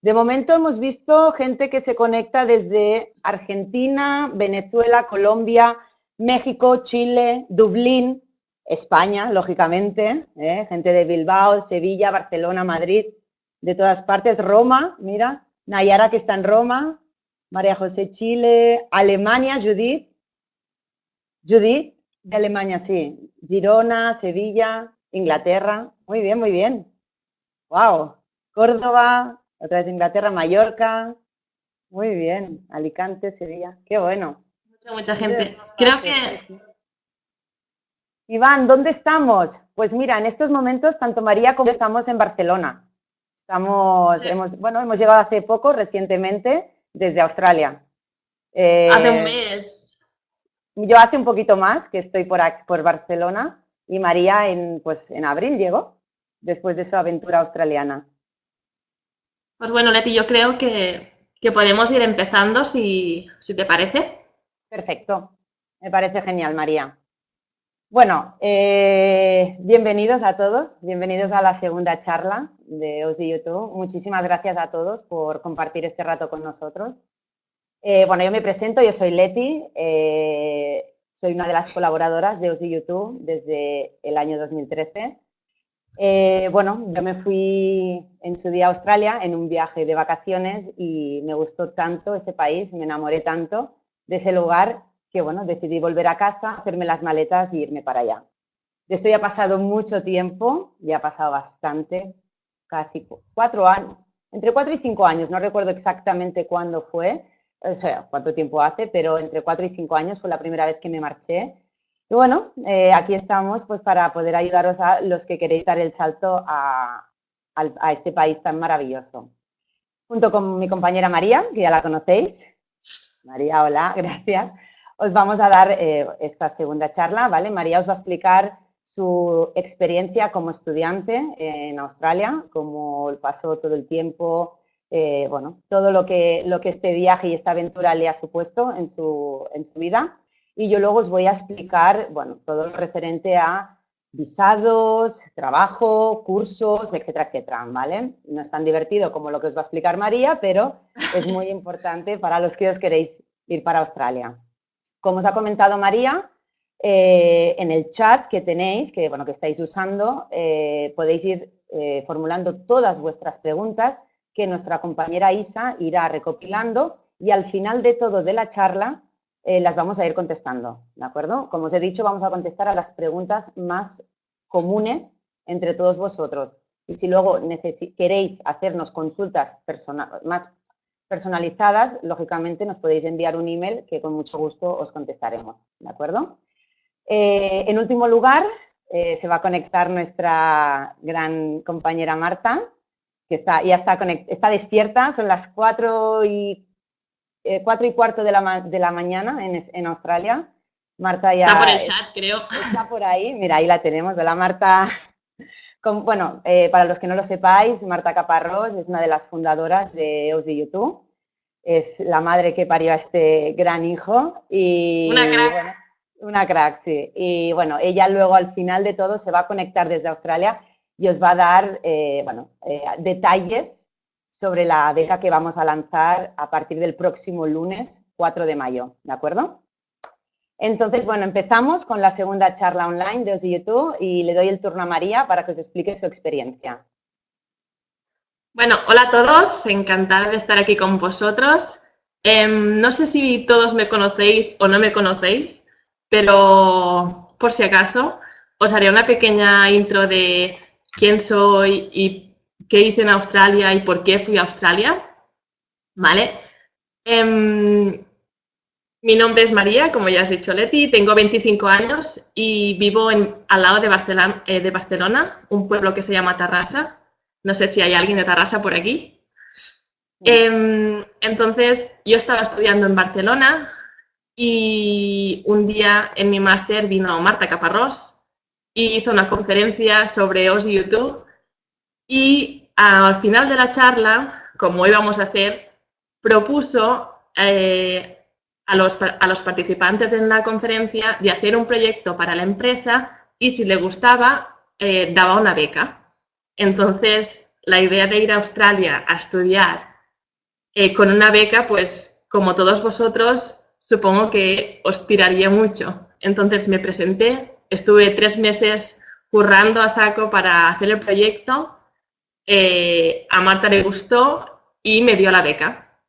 De momento hemos visto gente que se conecta desde Argentina, Venezuela, Colombia, México, Chile, Dublín, España, lógicamente, ¿eh? gente de Bilbao, Sevilla, Barcelona, Madrid, de todas partes, Roma, mira, Nayara que está en Roma, María José Chile, Alemania, Judith, Judith, de Alemania, sí, Girona, Sevilla, Inglaterra, muy bien, muy bien, wow, Córdoba, otra vez Inglaterra, Mallorca, muy bien, Alicante, Sevilla, qué bueno. Mucha, mucha gente. Creo que Iván, ¿dónde estamos? Pues mira, en estos momentos tanto María como yo estamos en Barcelona. Estamos, hemos, bueno, hemos llegado hace poco, recientemente, desde Australia. Eh, hace un mes. Yo hace un poquito más que estoy por, por Barcelona y María en, pues, en abril llegó, después de su aventura australiana. Pues bueno, Leti, yo creo que, podemos ir empezando si, si te parece. Perfecto, me parece genial, María. Bueno, eh, bienvenidos a todos, bienvenidos a la segunda charla de OSI YouTube. Muchísimas gracias a todos por compartir este rato con nosotros. Eh, bueno, yo me presento, yo soy Leti, eh, soy una de las colaboradoras de OSI YouTube desde el año 2013. Bueno, yo me fui en su día a Australia en un viaje de vacaciones y me gustó tanto ese país, me enamoré tanto de ese lugar que bueno, decidí volver a casa, hacerme las maletas y irme para allá. De esto ya ha pasado mucho tiempo, ya ha pasado bastante, casi cuatro años, entre cuatro y cinco años, no recuerdo exactamente cuándo fue, o sea, cuánto tiempo hace, pero entre cuatro y cinco años fue la primera vez que me marché. Y bueno, eh, aquí estamos pues para poder ayudaros a los que queréis dar el salto a, a este país tan maravilloso. Junto con mi compañera María, que ya la conocéis. María, hola, gracias os vamos a dar eh, esta segunda charla, ¿vale? María os va a explicar su experiencia como estudiante en Australia, cómo pasó todo el tiempo, eh, bueno, todo lo que, lo que este viaje y esta aventura le ha supuesto en su, en su vida. Y yo luego os voy a explicar, bueno, todo lo referente a visados, trabajo, cursos, etcétera, etcétera, ¿vale? No es tan divertido como lo que os va a explicar María, pero es muy importante para los que os queréis ir para Australia. Como os ha comentado María, eh, en el chat que tenéis, que, bueno, que estáis usando, eh, podéis ir eh, formulando todas vuestras preguntas que nuestra compañera Isa irá recopilando y al final de todo de la charla las vamos a ir contestando, ¿de acuerdo? Como os he dicho, vamos a contestar a las preguntas más comunes entre todos vosotros. Y si luego queréis hacernos consultas más personalizadas, lógicamente nos podéis enviar un email que con mucho gusto os contestaremos, ¿de acuerdo? Eh, en último lugar, eh, se va a conectar nuestra gran compañera Marta, que está, ya está, está despierta, son las 4 y, eh, y cuarto de la, de la mañana en, en, Australia. Marta ya... Está por el chat, creo. Está por ahí, mira, ahí la tenemos, de la Marta bueno, eh, para los que no lo sepáis, Marta Caparrós es una de las fundadoras de OSI YouTube. Es la madre que parió a este gran hijo. Y, una crack. una crack, sí. Y bueno, ella luego al final de todo se va a conectar desde Australia y os va a dar, eh, bueno, eh, detalles sobre la beca que vamos a lanzar a partir del próximo lunes 4 de mayo, ¿de acuerdo? Entonces, bueno, empezamos con la segunda charla online de YouTube y le doy el turno a María para que os explique su experiencia. Bueno, hola a todos, encantada de estar aquí con vosotros. Em, no sé si todos me conocéis o no me conocéis, pero por si acaso os haré una pequeña intro de quién soy y qué hice en Australia y por qué fui a Australia. ¿Vale? Em, mi nombre es María, como ya has dicho Leti, tengo 25 años y vivo al lado de Barcelona, eh, de Barcelona, un pueblo que se llama Tarrasa. No sé si hay alguien de Tarrasa por aquí. Em, entonces, yo estaba estudiando en Barcelona y un día en mi máster vino Marta Caparrós y hizo una conferencia sobre OS YouTube y al final de la charla, como íbamos a hacer, propuso eh, a los, participantes en la conferencia de hacer un proyecto para la empresa y si le gustaba, eh, daba una beca. Entonces, la idea de ir a Australia a estudiar eh, con una beca, pues como todos vosotros, supongo que os tiraría mucho. Entonces me presenté, estuve tres meses currando a saco para hacer el proyecto, eh, a Marta le gustó y me dio la beca.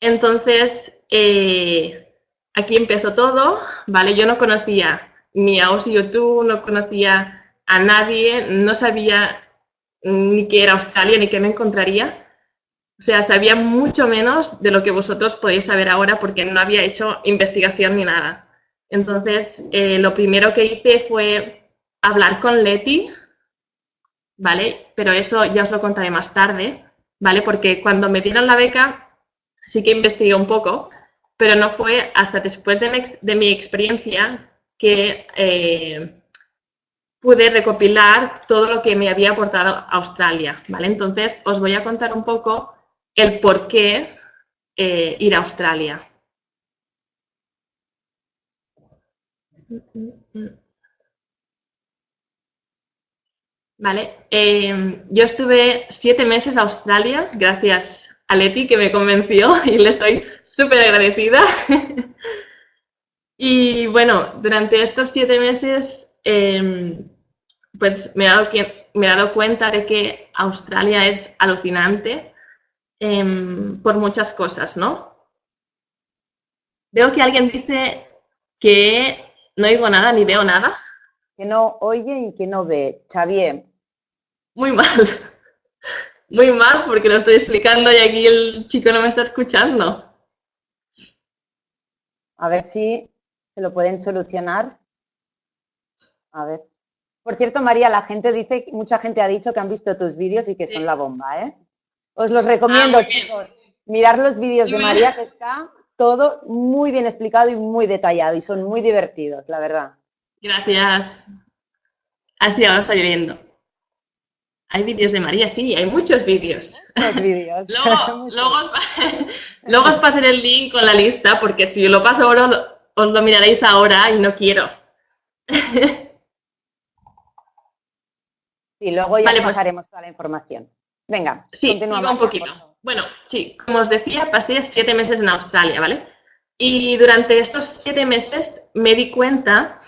Entonces, eh, aquí empezó todo, ¿vale? Yo no conocía ni a Osi YouTube, no conocía a nadie, no sabía ni qué era Australia ni qué me encontraría. O sea, sabía mucho menos de lo que vosotros podéis saber ahora porque no había hecho investigación ni nada. Entonces, eh, lo primero que hice fue hablar con Leti, ¿vale? Pero eso ya os lo contaré más tarde, ¿vale? Porque cuando me dieron la beca sí que investigué un poco, pero no fue hasta después de mi, experiencia que eh, pude recopilar todo lo que me había aportado Australia, ¿vale? Entonces, os voy a contar un poco el por qué eh, ir a Australia. Vale, em, yo estuve siete meses a Australia, gracias a Leti que me convenció y le estoy súper agradecida. y bueno, durante estos siete meses em, pues me he, dado me he dado cuenta de que Australia es alucinante em, por muchas cosas, ¿no? Veo que alguien dice que no oigo nada ni veo nada. Que no oye y que no ve. Xavier. Muy mal. Muy mal porque lo estoy explicando y aquí el chico no me está escuchando. A ver si se lo pueden solucionar. A ver. Por cierto, María, la gente dice, mucha gente ha dicho que han visto tus vídeos y que son la bomba, ¿eh? Os los recomiendo, ah, chicos. Mirar los vídeos de María, que está todo muy bien explicado y muy detallado y son muy divertidos, la verdad. Gracias. Así ahora está lloviendo. Hay vídeos de María, sí, hay muchos vídeos. Muchos vídeos. luego, luego, os pasaré el link con la lista, porque si lo paso ahora, os lo miraréis ahora y no quiero. Y luego ya pues pasaremos toda la información. Venga, Sí, sigo un poquito. Bueno, sí, como os decía, pasé siete meses en Australia, ¿vale? Y durante estos siete meses me di cuenta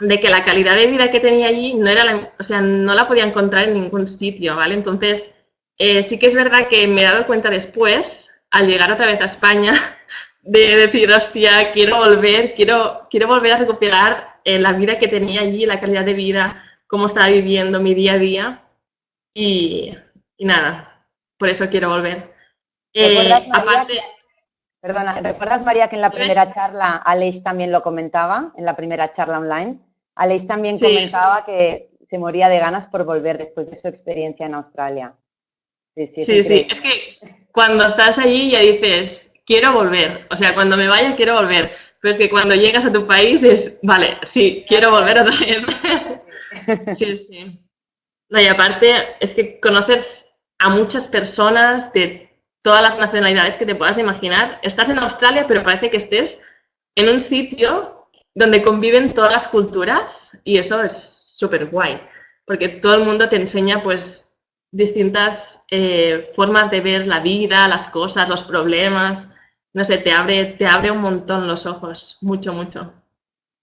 de que la calidad de vida que tenía allí no era la, o sea, no la podía encontrar en ningún sitio, ¿vale? Entonces, eh, sí que es verdad que me he dado cuenta después, al llegar otra vez a España, de decir, hostia, quiero volver, quiero, quiero volver a recuperar eh, la vida que tenía allí, la calidad de vida, cómo estaba viviendo mi día a día y, nada, por eso quiero volver. Eh, aparte, perdona, ¿recuerdas María que en la primera charla Aleix también lo comentaba, en la primera charla online? Aleix también comentaba que se moría de ganas por volver después de su experiencia en Australia. Sí, sí, sí, es que cuando estás allí ya dices, quiero volver, o sea, cuando me vaya quiero volver, pero es que cuando llegas a tu país es, vale, sí, quiero volver otra vez. Sí, sí. No, y aparte es que conoces a muchas personas de todas las nacionalidades que te puedas imaginar. Estás en Australia, pero parece que estés en un sitio donde conviven todas las culturas y eso es súper guay, porque todo el mundo te enseña pues distintas eh, formas de ver la vida, las cosas, los problemas, no sé, te abre, te abre un montón los ojos, mucho, mucho.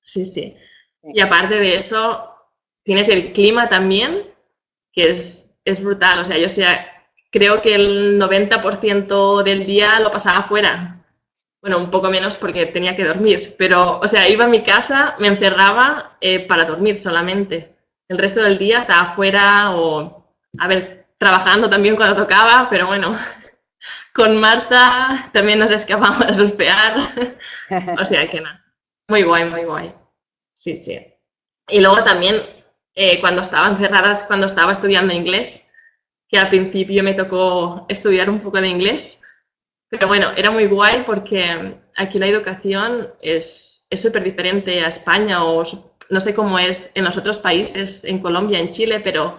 Sí, sí. Y aparte de eso, tienes el clima también, que es, es brutal. O sea, yo sea, creo que el 90% del día lo pasaba afuera. Bueno, un poco menos porque tenía que dormir, pero, o sea, iba a mi casa, me encerraba eh, para dormir solamente. El resto del día estaba afuera o, a ver, trabajando también cuando tocaba, pero bueno, con Marta también nos escapamos a surfear. o sea que nada, muy guay, muy guay. Sí, sí. Y luego también eh, cuando estaba encerradas, cuando estaba estudiando inglés, que al principio me tocó estudiar un poco de inglés, pero bueno, era muy guay porque aquí la educación es súper diferente a España o no sé cómo es en los otros países, en Colombia, en Chile, pero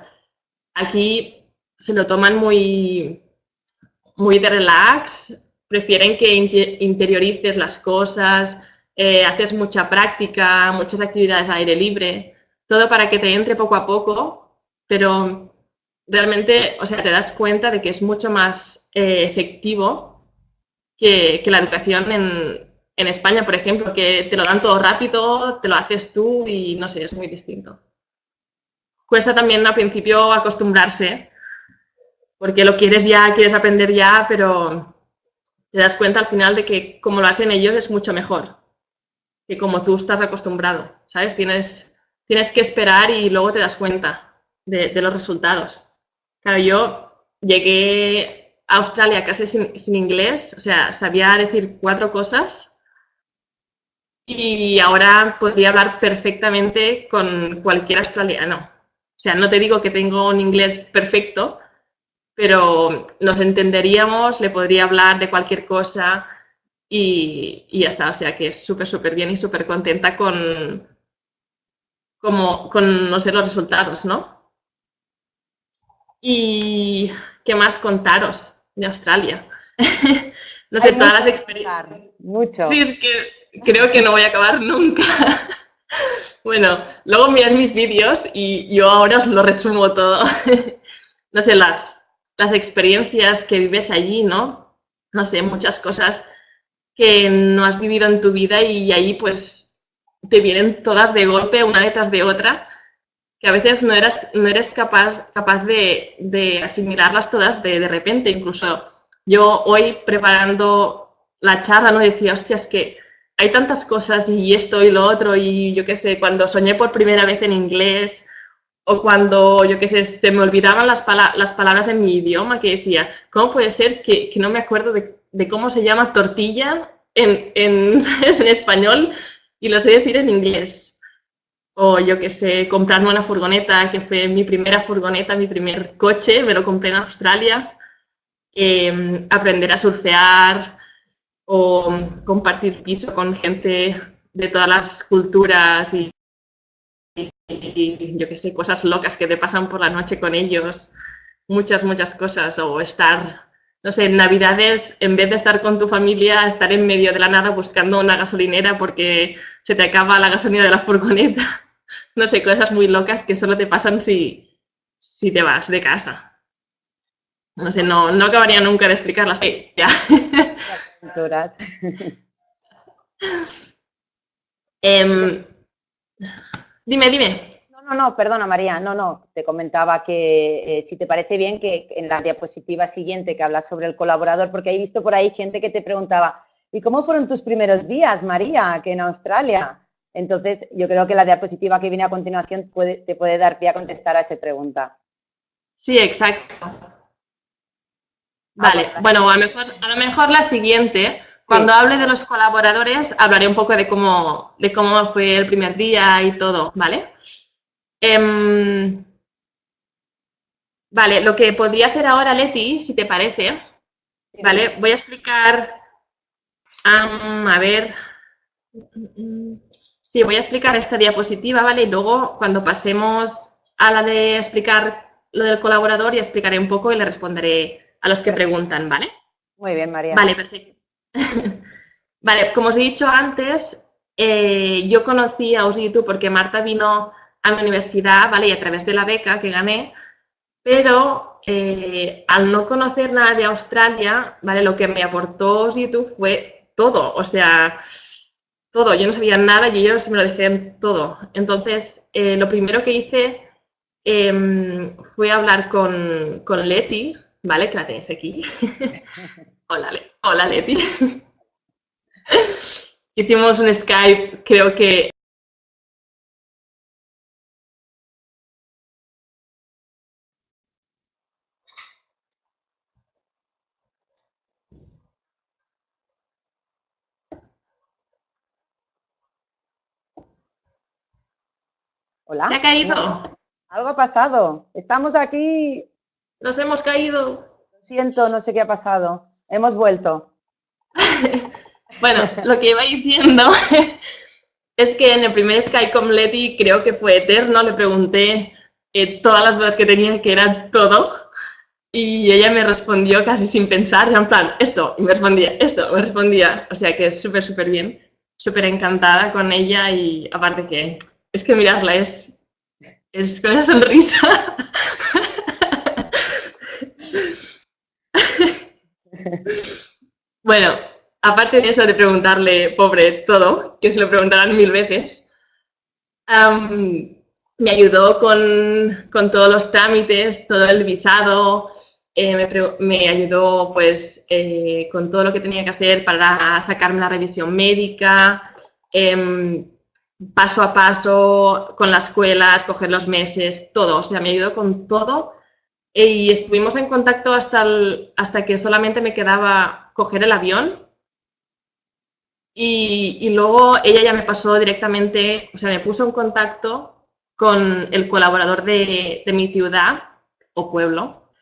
aquí se lo toman muy, muy de relax, prefieren que interiorices las cosas, eh, haces mucha práctica, muchas actividades al aire libre todo para que te entre poco a poco, pero realmente, o sea, te das cuenta de que es mucho más eh, efectivo que, la educación en, España, por ejemplo, que te lo dan todo rápido, te lo haces tú y no sé, es muy distinto. Cuesta también al principio acostumbrarse, porque lo quieres ya, quieres aprender ya, pero te das cuenta al final de que como lo hacen ellos es mucho mejor que como tú estás acostumbrado, ¿sabes? Tienes, tienes que esperar y luego te das cuenta de, los resultados. Claro, yo llegué a Australia casi sin, sin, inglés, o sea, sabía decir cuatro cosas y ahora podría hablar perfectamente con cualquier australiano. O sea, no te digo que tengo un inglés perfecto, pero nos entenderíamos, le podría hablar de cualquier cosa y, ya está. O sea que es súper, súper bien y súper contenta con, como, con no sé, los resultados, ¿no? Y qué más contaros de Australia. no sé, todas las experiencias. Mucho. Sí, es que creo que no voy a acabar nunca. bueno, luego mirad mis vídeos y yo ahora os lo resumo todo. no sé, las, las experiencias que vives allí, ¿no? No sé, muchas cosas que no has vivido en tu vida y ahí pues te vienen todas de golpe, una detrás de otra, que a veces no eres, no eres capaz, capaz de, asimilarlas todas de, de, repente. Incluso yo hoy preparando la charla no decía, hostia, es que hay tantas cosas y esto y lo otro y yo qué sé, cuando soñé por primera vez en inglés o cuando, yo qué sé, se me olvidaban las, las palabras de mi idioma, que decía, ¿cómo puede ser que, que no me acuerdo de, de, cómo se llama tortilla en, en, en español y lo sé decir en inglés? O yo qué sé, comprarme una furgoneta, que fue mi primera furgoneta, mi primer coche, me lo compré en Australia. Eh, aprender a surfear o compartir piso con gente de todas las culturas y y yo qué sé, cosas locas que te pasan por la noche con ellos, muchas, muchas cosas, o estar, no sé, en Navidades, en vez de estar con tu familia, estar en medio de la nada buscando una gasolinera porque se te acaba la gasolina de la furgoneta, no sé, cosas muy locas que solo te pasan si, si te vas de casa. No sé, no, no acabaría nunca de explicarlas. ya. eh, Dime, dime. No, no, no, perdona María, no, no, te comentaba que eh, si te parece bien que en la diapositiva siguiente que hablas sobre el colaborador, porque he visto por ahí gente que te preguntaba, ¿y cómo fueron tus primeros días, María, que en Australia? Entonces, yo creo que la diapositiva que viene a continuación te puede dar pie a contestar a esa pregunta. Sí, exacto. Vale, bueno, a lo mejor, a lo mejor la siguiente, cuando hable de los colaboradores, hablaré un poco de cómo, de cómo fue el primer día y todo, ¿vale? Em, vale, lo que podría hacer ahora, Leti, si te parece, ¿vale? Voy a explicar, a ver, sí, voy a explicar esta diapositiva, ¿vale? Y luego, cuando pasemos a la de explicar lo del colaborador, ya explicaré un poco y le responderé a los que preguntan, ¿vale? Muy bien, María. Vale, perfecto. vale, como os he dicho antes, eh, yo conocí a YouTube porque Marta vino a mi universidad, ¿vale? Y a través de la beca que gané, pero eh, al no conocer nada de Australia, ¿vale? Lo que me aportó YouTube fue todo, o sea, todo. Yo no sabía nada y ellos me lo decían todo. Entonces, eh, lo primero que hice em, fue hablar con, con Leti, ¿vale? Que la tenéis aquí. Hola, Hola Leti. Hicimos un Skype, creo que... Hola. ¿Se ha caído? Algo ha pasado. Estamos aquí. Nos hemos caído. Lo siento, no sé qué ha pasado. Hemos vuelto. bueno, lo que iba diciendo es que en el primer Skype con Leti creo que fue eterno, le pregunté eh, todas las dudas que tenía, que era todo, y ella me respondió casi sin pensar, en plan, esto, y me respondía, esto, me respondía, o sea que es súper, súper bien, súper encantada con ella y aparte que, es que mirarla es, es con esa sonrisa. bueno, aparte de eso de preguntarle, pobre, todo, que se lo preguntarán mil veces, me ayudó con, todos los trámites, todo el visado, eh, me, ayudó pues eh, con todo lo que tenía que hacer para sacarme la revisión médica, em, paso a paso con la escuela, escoger los meses, todo, o sea, me ayudó con todo. Y estuvimos en contacto hasta, hasta que solamente me quedaba coger el avión. Y, luego ella ya me pasó directamente, o sea, me puso en contacto con el colaborador de, mi ciudad o pueblo.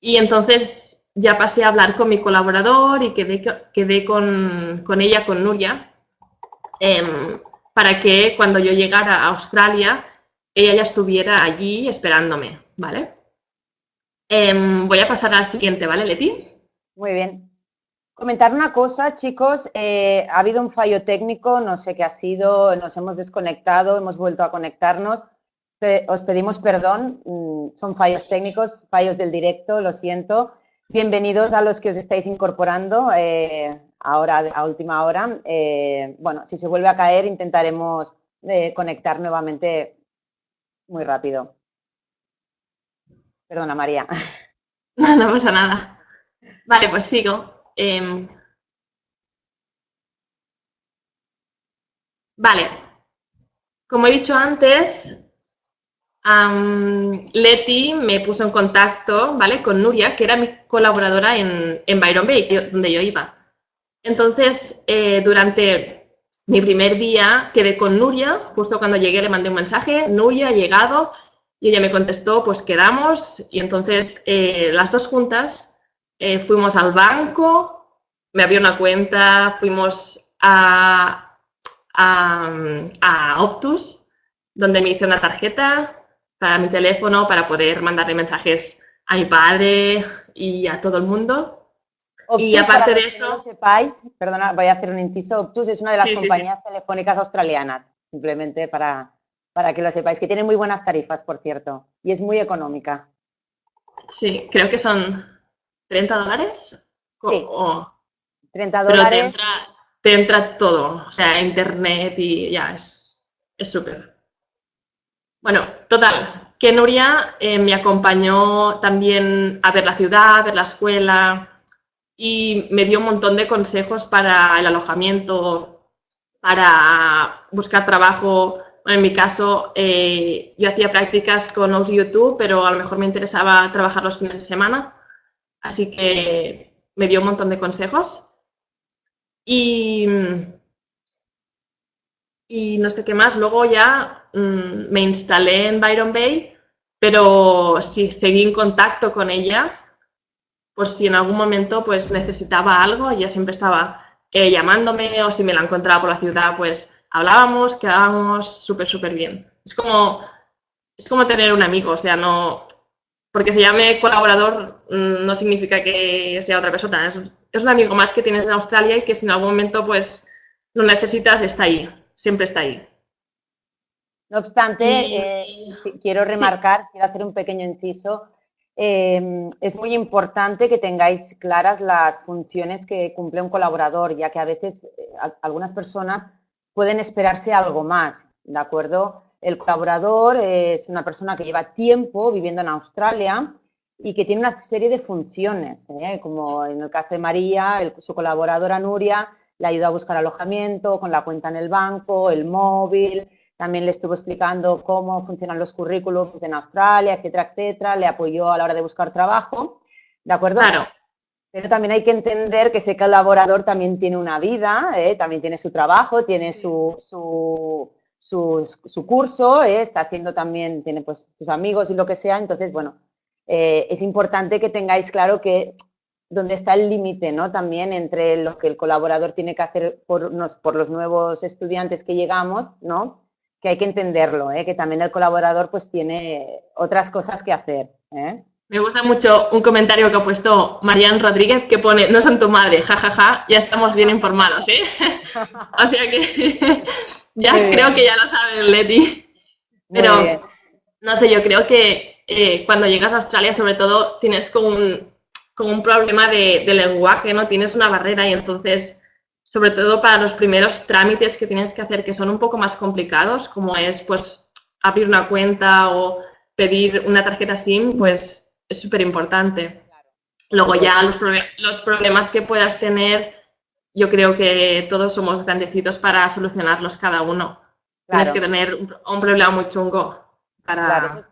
Y entonces ya pasé a hablar con mi colaborador y quedé, quedé con, ella, con Nuria, em, para que cuando yo llegara a Australia, ella ya estuviera allí esperándome, ¿vale? Em, voy a pasar a la siguiente, ¿vale, Leti? Muy bien. Comentar una cosa, chicos, eh, ha habido un fallo técnico, no sé qué ha sido, nos hemos desconectado, hemos vuelto a conectarnos. Os pedimos perdón, mm, son fallos técnicos, fallos del directo, lo siento. Bienvenidos a los que os estáis incorporando eh, ahora a última hora. Eh, bueno, si se vuelve a caer, intentaremos conectar nuevamente muy rápido. Perdona, María. No, no pasa nada. Vale, pues sigo. Em, vale, como he dicho antes, Leti me puso en contacto, ¿vale? Con Nuria, que era mi colaboradora en, Byron Bay, donde yo iba. Entonces, eh, durante mi primer día quedé con Nuria, justo cuando llegué le mandé un mensaje, Nuria ha llegado, y ella me contestó, pues quedamos, y entonces eh, las dos juntas eh, fuimos al banco, me abrió una cuenta, fuimos a, a, Optus, donde me hice una tarjeta para mi teléfono para poder mandarle mensajes a mi padre y a todo el mundo. y aparte de eso... No sepáis, perdona, voy a hacer un inciso, Optus es una de las compañías telefónicas australianas, simplemente para, para que lo sepáis, que tiene muy buenas tarifas, por cierto, y es muy económica. Sí, creo que son 30 dólares. Sí. 30 dólares. te entra, todo, o sea, internet y ya, es súper. Bueno, total, que Nuria eh, me acompañó también a ver la ciudad, a ver la escuela y me dio un montón de consejos para el alojamiento, para buscar trabajo. en mi caso, eh, yo hacía prácticas con OS YouTube, pero a lo mejor me interesaba trabajar los fines de semana Así que me dio un montón de consejos. Y, y no sé qué más. Luego ya mm, me instalé en Byron Bay, pero sí seguí en contacto con ella por si en algún momento pues necesitaba algo, ella siempre estaba eh, llamándome o si me la encontraba por la ciudad, pues hablábamos, quedábamos súper, súper bien. Es como, es como tener un amigo, o sea, no, porque se llame colaborador mm, no significa que sea otra persona, es, un amigo más que tienes en Australia y que si en algún momento pues lo necesitas, está ahí, siempre está ahí. No obstante, eh, quiero remarcar, quiero hacer un pequeño inciso, em, es muy importante que tengáis claras las funciones que cumple un colaborador, ya que a veces eh, algunas personas pueden esperarse algo más, ¿de acuerdo? El colaborador es una persona que lleva tiempo viviendo en Australia y que tiene una serie de funciones, ¿eh? como en el caso de María, su colaboradora Nuria le ayudó a buscar alojamiento con la cuenta en el banco, el móvil, también le estuvo explicando cómo funcionan los currículos en Australia, etcétera, etcétera, le apoyó a la hora de buscar trabajo, ¿de acuerdo? Claro. Pero también hay que entender que ese colaborador también tiene una vida, ¿eh? también tiene su trabajo, tiene su, su, curso, ¿eh? está haciendo también, tiene pues sus amigos y lo que sea, entonces, bueno, eh, es importante que tengáis claro que dónde está el límite, ¿no? También entre lo que el colaborador tiene que hacer por, por los nuevos estudiantes que llegamos, ¿no? Que hay que entenderlo, ¿eh? Que también el colaborador pues tiene otras cosas que hacer, ¿eh? Me gusta mucho un comentario que ha puesto Marian Rodríguez que pone, no son tu madre, jajaja, ya estamos bien informados, ¿eh? o sea que ya creo que ya lo saben, Leti. Pero, no sé, yo creo que eh, cuando llegas a Australia, sobre todo, tienes como un, como un problema de, de, lenguaje, ¿no? Tienes una barrera y entonces, sobre todo para los primeros trámites que tienes que hacer, que son un poco más complicados, como es, pues, abrir una cuenta o pedir una tarjeta SIM, pues, es súper importante. Luego ya los, los problemas que puedas tener, yo creo que todos somos grandecitos para solucionarlos cada uno. Tienes que tener un, problema muy chungo para... eso, es,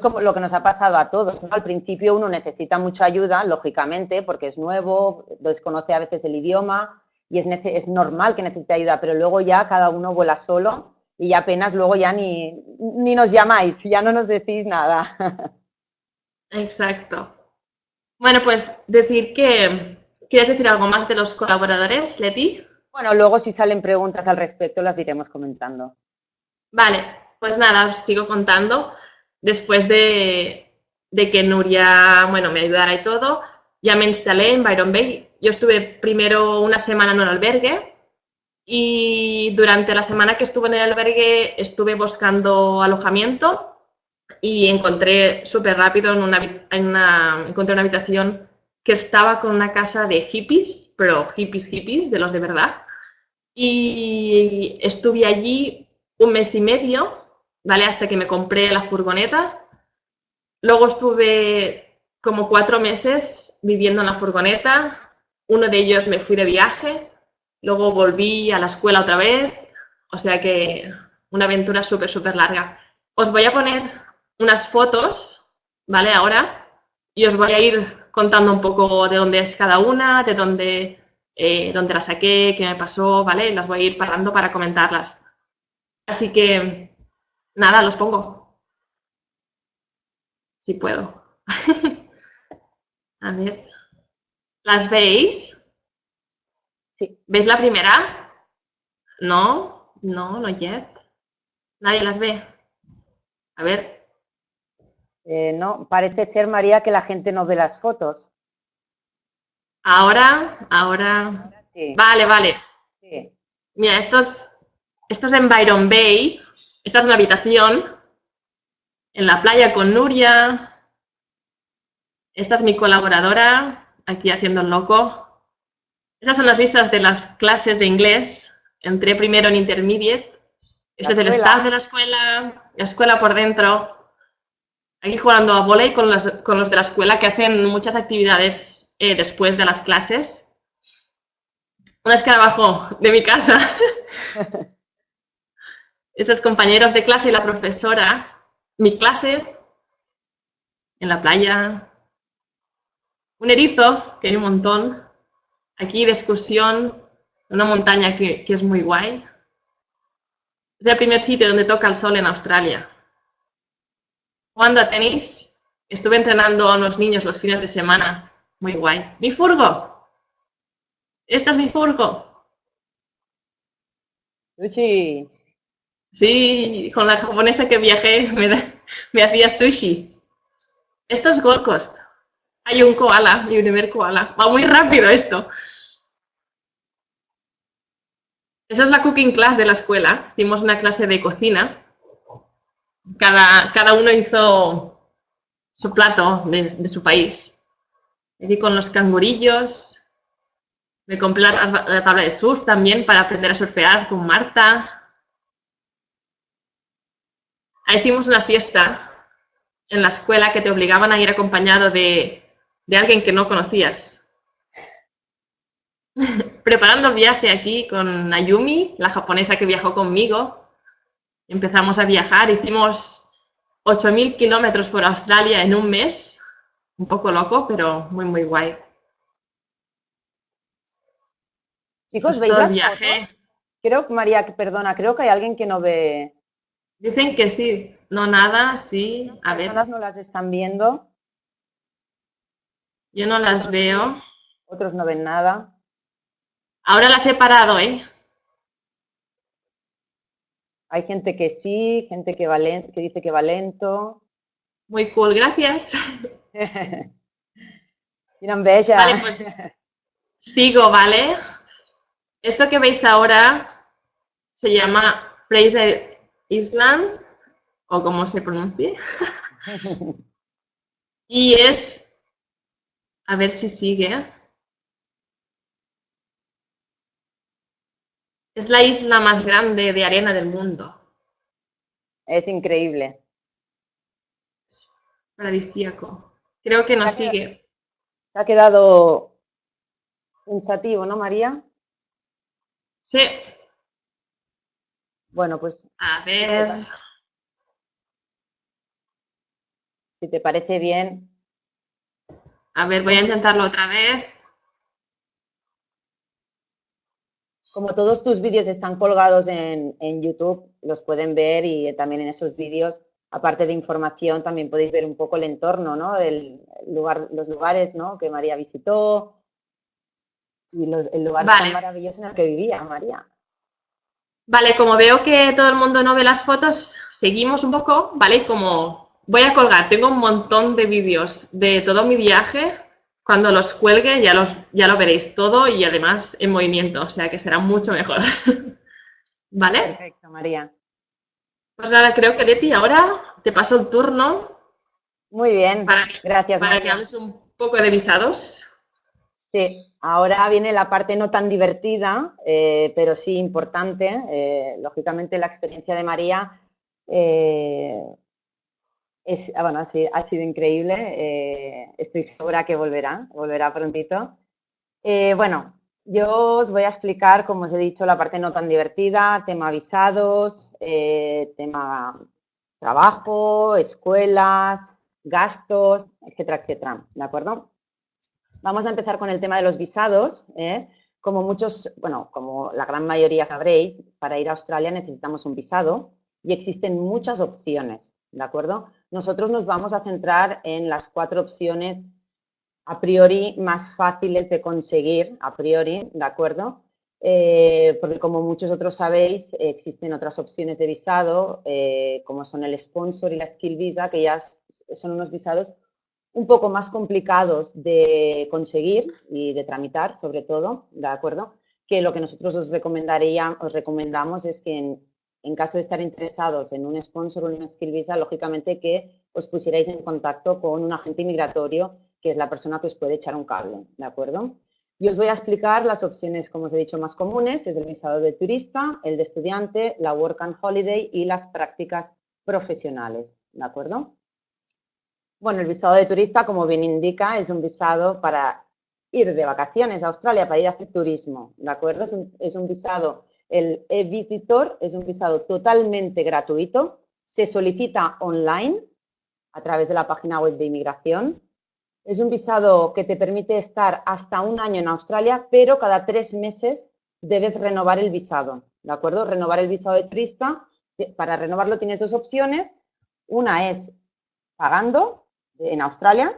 como lo que nos ha pasado a todos. Al principio uno necesita mucha ayuda, lógicamente, porque es nuevo, desconoce a veces el idioma y es, es normal que necesite ayuda, pero luego ya cada uno vuela solo y apenas luego ya ni, ni nos llamáis, ya no nos decís nada. Exacto. Bueno, pues decir que... ¿Quieres decir algo más de los colaboradores, Leti? Bueno, luego si salen preguntas al respecto las iremos comentando. Vale, pues nada, os sigo contando. Después de, que Nuria, bueno, me ayudara y todo, ya me instalé en Byron Bay. Yo estuve primero una semana en un albergue y durante la semana que estuve en el albergue estuve buscando alojamiento y encontré súper rápido en una, una, encontré una habitación que estaba con una casa de hippies, pero hippies, hippies, de los de verdad. Y estuve allí un mes y medio, ¿vale? Hasta que me compré la furgoneta. Luego estuve como cuatro meses viviendo en la furgoneta. Uno de ellos me fui de viaje. Luego volví a la escuela otra vez. O sea que una aventura súper, súper larga. Os voy a poner unas fotos, ¿vale? Ahora. Y os voy a ir contando un poco de dónde es cada una, de dónde, eh, dónde la saqué, qué me pasó, ¿vale? Las voy a ir parando para comentarlas. Así que, nada, los pongo. Si puedo. A ver. ¿Las veis? Sí. ¿Veis la primera? No, no, no yet. Nadie las ve. A ver. Eh, no, parece ser, María, que la gente no ve las fotos. Ahora, ahora. Vale, vale. Sí. Mira, estos esto es en Byron Bay. Esta es una habitación. En la playa con Nuria. Esta es mi colaboradora, aquí haciendo el loco. Estas son las listas de las clases de inglés. Entré primero en Intermediate. Este es el staff de la escuela, la escuela por dentro. Aquí jugando a volei con los, con los de la escuela que hacen muchas actividades eh, después de las clases. Un escarabajo de mi casa. estos compañeros de clase y la profesora, mi clase, en la playa, un erizo, que hay un montón, aquí de excursión, una montaña que, es muy guay. Es el primer sitio donde toca el sol en Australia. ¿Cuándo tenéis? Estuve entrenando a unos niños los fines de semana. Muy guay. ¡Mi furgo! Esta es mi furgo. Luchi. Sí, con la japonesa que viajé me, hacía sushi. Esto es Gold Coast. Hay un koala, mi primer koala. Va muy rápido esto. Esa es la cooking class de la escuela. Hicimos una clase de cocina. Cada, cada uno hizo su plato de, su país. Me con los cangurillos. Me compré la tabla de surf también para aprender a surfear con Marta. Hicimos una fiesta en la escuela que te obligaban a ir acompañado de, alguien que no conocías. Preparando el viaje aquí con Ayumi, la japonesa que viajó conmigo, empezamos a viajar, hicimos 8.000 kilómetros por Australia en un mes, un poco loco, pero muy, muy guay. Chicos, ¿veis las viaje? Creo, María, perdona, creo que hay alguien que no ve, Dicen que sí, no nada, sí. A Las personas no las están viendo. Yo no las veo. Otros no ven nada. Ahora las he parado, ¿eh? Hay gente que sí, gente que, va que dice que va lento. Muy cool, gracias. Tienen bella. Vale, pues sigo, ¿vale? Esto que veis ahora se llama Fraser Island o como se pronuncie. y es, a ver si sigue. Es la isla más grande de arena del mundo. Es increíble. Es paradisíaco. Creo que nos sigue. Se ha quedado pensativo, ¿no, María? Sí. Bueno, pues... A ver... Si te parece bien. A ver, voy a intentarlo otra vez. Como todos tus vídeos están colgados en, YouTube, los pueden ver y también en esos vídeos, aparte de información, también podéis ver un poco el entorno, ¿no? El lugar, los lugares ¿no? que María visitó y el lugar tan maravilloso en el que vivía María. Vale, como veo que todo el mundo no ve las fotos, seguimos un poco, ¿vale? Como voy a colgar, tengo un montón de vídeos de todo mi viaje. Cuando los cuelgue ya, los, ya lo veréis todo y además en movimiento, o sea que será mucho mejor. ¿Vale? Perfecto, María. Pues nada, creo que Leti, ahora te paso el turno. Muy bien, gracias. Para que hables un poco de visados. Sí, ahora viene la parte no tan divertida, eh, pero sí importante. Eh, lógicamente la experiencia de María eh, es, ah, bueno, ha sido increíble. estoy segura que volverá, volverá prontito. bueno, yo os voy a explicar, como os he dicho, la parte no tan divertida, tema visados, tema trabajo, escuelas, gastos, etcétera, etcétera, ¿de acuerdo? Vamos a empezar con el tema de los visados. ¿eh? Como muchos, bueno, como la gran mayoría sabréis, para ir a Australia necesitamos un visado y existen muchas opciones, ¿de acuerdo? Nosotros nos vamos a centrar en las cuatro opciones a priori más fáciles de conseguir, a priori, ¿de acuerdo? Eh, porque como muchos otros sabéis, existen otras opciones de visado, eh, como son el sponsor y la skill visa, que ya son unos visados un poco más complicados de conseguir y de tramitar, sobre todo, ¿de acuerdo? Que lo que nosotros os, recomendaría, os recomendamos es que en, caso de estar interesados en un sponsor o una skill visa, lógicamente que os pusierais en contacto con un agente migratorio, que es la persona que os puede echar un cable, ¿de acuerdo? Y os voy a explicar las opciones, como os he dicho, más comunes, es el visado de turista, el de estudiante, la work and holiday y las prácticas profesionales, ¿de acuerdo? Bueno, el visado de turista, como bien indica, es un visado para ir de vacaciones a Australia, para ir a hacer turismo, ¿de acuerdo? Es un, visado, el e-visitor es un visado totalmente gratuito, se solicita online a través de la página web de inmigración. Es un visado que te permite estar hasta un año en Australia, pero cada tres meses debes renovar el visado, ¿de acuerdo? Renovar el visado de turista, para renovarlo tienes dos opciones. Una es pagando en Australia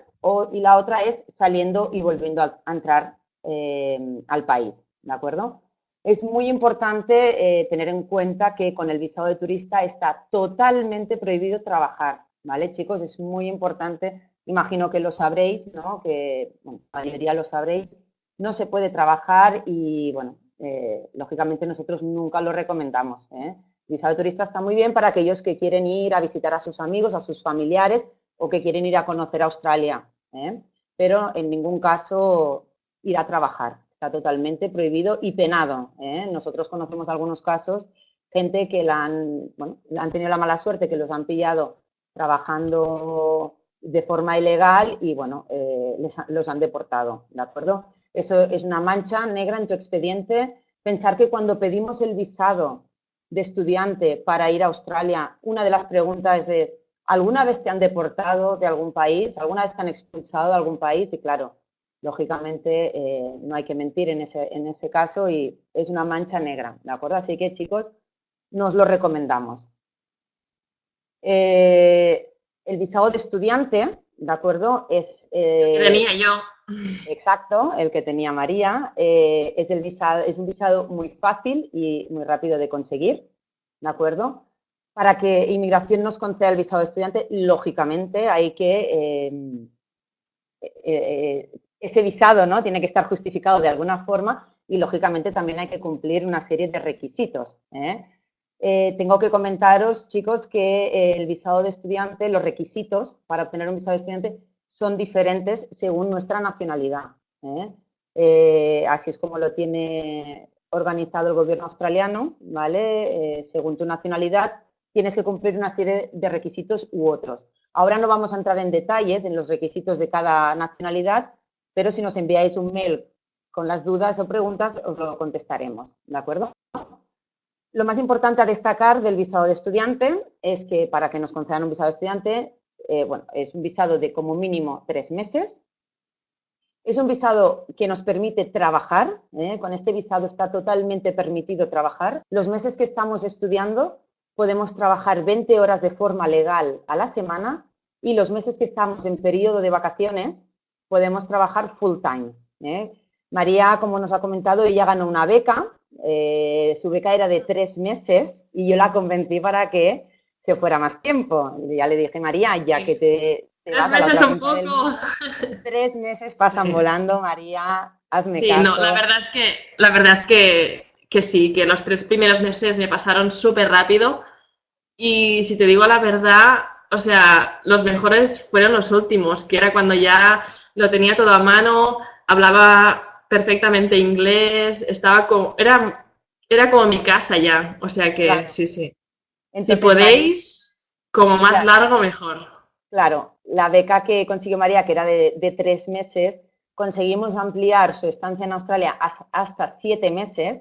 y la otra es saliendo y volviendo a, entrar eh, al país, ¿de acuerdo? Es muy importante eh, tener en cuenta que con el visado de turista está totalmente prohibido trabajar, ¿vale, chicos? Es muy importante, imagino que lo sabréis, ¿no? Que, la mayoría lo sabréis, no se puede trabajar y, bueno, eh, lógicamente nosotros nunca lo recomendamos, El visado de turista está muy bien para aquellos que quieren ir a visitar a sus amigos, a sus familiares, o que quieren ir a conocer Australia, ¿eh? pero en ningún caso ir a trabajar. Está totalmente prohibido y penado. ¿eh? Nosotros conocemos algunos casos, gente que la han, han tenido la mala suerte, que los han pillado trabajando de forma ilegal y, bueno, eh, los han deportado, ¿de acuerdo? Eso es una mancha negra en tu expediente. Pensar que cuando pedimos el visado de estudiante para ir a Australia, una de las preguntas es, ¿Alguna vez te han deportado de algún país? ¿Alguna vez te han expulsado de algún país? Y claro, lógicamente eh, no hay que mentir en ese, en ese caso y es una mancha negra, ¿de acuerdo? Así que chicos, nos lo recomendamos. Eh, el visado de estudiante, ¿de acuerdo? Es... Eh, el que tenía yo. Exacto, el que tenía María. es, el visado, es un visado muy fácil y muy rápido de conseguir, ¿de acuerdo? Para que inmigración nos conceda el visado de estudiante, lógicamente hay que, eh, eh, ese visado ¿no? tiene que estar justificado de alguna forma y lógicamente también hay que cumplir una serie de requisitos. ¿eh? tengo que comentaros, chicos, que el visado de estudiante, los requisitos para obtener un visado de estudiante son diferentes según nuestra nacionalidad. así es como lo tiene organizado el gobierno australiano, ¿vale? según tu nacionalidad, tienes que cumplir una serie de requisitos u otros. Ahora no vamos a entrar en detalles en los requisitos de cada nacionalidad, pero si nos enviáis un mail con las dudas o preguntas, os lo contestaremos, ¿de acuerdo? Lo más importante a destacar del visado de estudiante es que para que nos concedan un visado de estudiante, eh, bueno, es un visado de como mínimo tres meses. Es un visado que nos permite trabajar, ¿eh? con este visado está totalmente permitido trabajar. Los meses que estamos estudiando podemos trabajar 20 horas de forma legal a la semana y los meses que estamos en periodo de vacaciones podemos trabajar full time. ¿eh? María, como nos ha comentado, ella ganó una beca eh, su beca era de tres meses y yo la convencí para que se fuera más tiempo. Ya le dije, María, ya que te, tres meses un poco. tres meses pasan volando, María, hazme sí, no, la verdad es que, la verdad es que, que sí, que los tres primeros meses me pasaron súper rápido y si te digo la verdad, o sea, los mejores fueron los últimos, que era cuando ya lo tenía todo a mano, hablaba perfectamente inglés, estaba como, era, era como mi casa ya, o sea que sí, sí. si podéis, como más largo, mejor. Claro, la beca que consiguió María, que era de, tres meses, conseguimos ampliar su estancia en Australia hasta siete meses,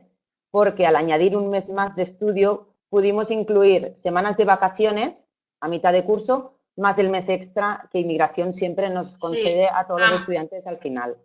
porque al añadir un mes más de estudio pudimos incluir semanas de vacaciones a mitad de curso, más el mes extra que inmigración siempre nos concede a todos los ah. estudiantes al final.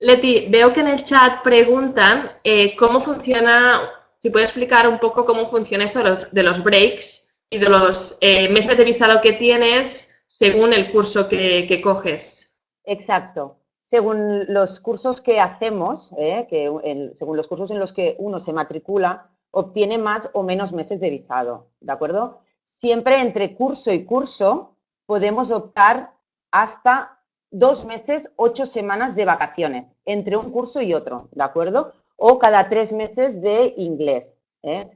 Leti, veo que en el chat preguntan eh, cómo funciona, si puedes explicar un poco cómo funciona esto de los, breaks y de los eh, meses de visado que tienes según el curso que, coges. Exacto. Según los cursos que hacemos, eh, que según los cursos en los que uno se matricula, obtiene más o menos meses de visado, ¿de acuerdo? Siempre entre curso y curso podemos optar hasta dos meses, ocho semanas de vacaciones entre un curso y otro, ¿de acuerdo? O cada tres meses de inglés. ¿eh?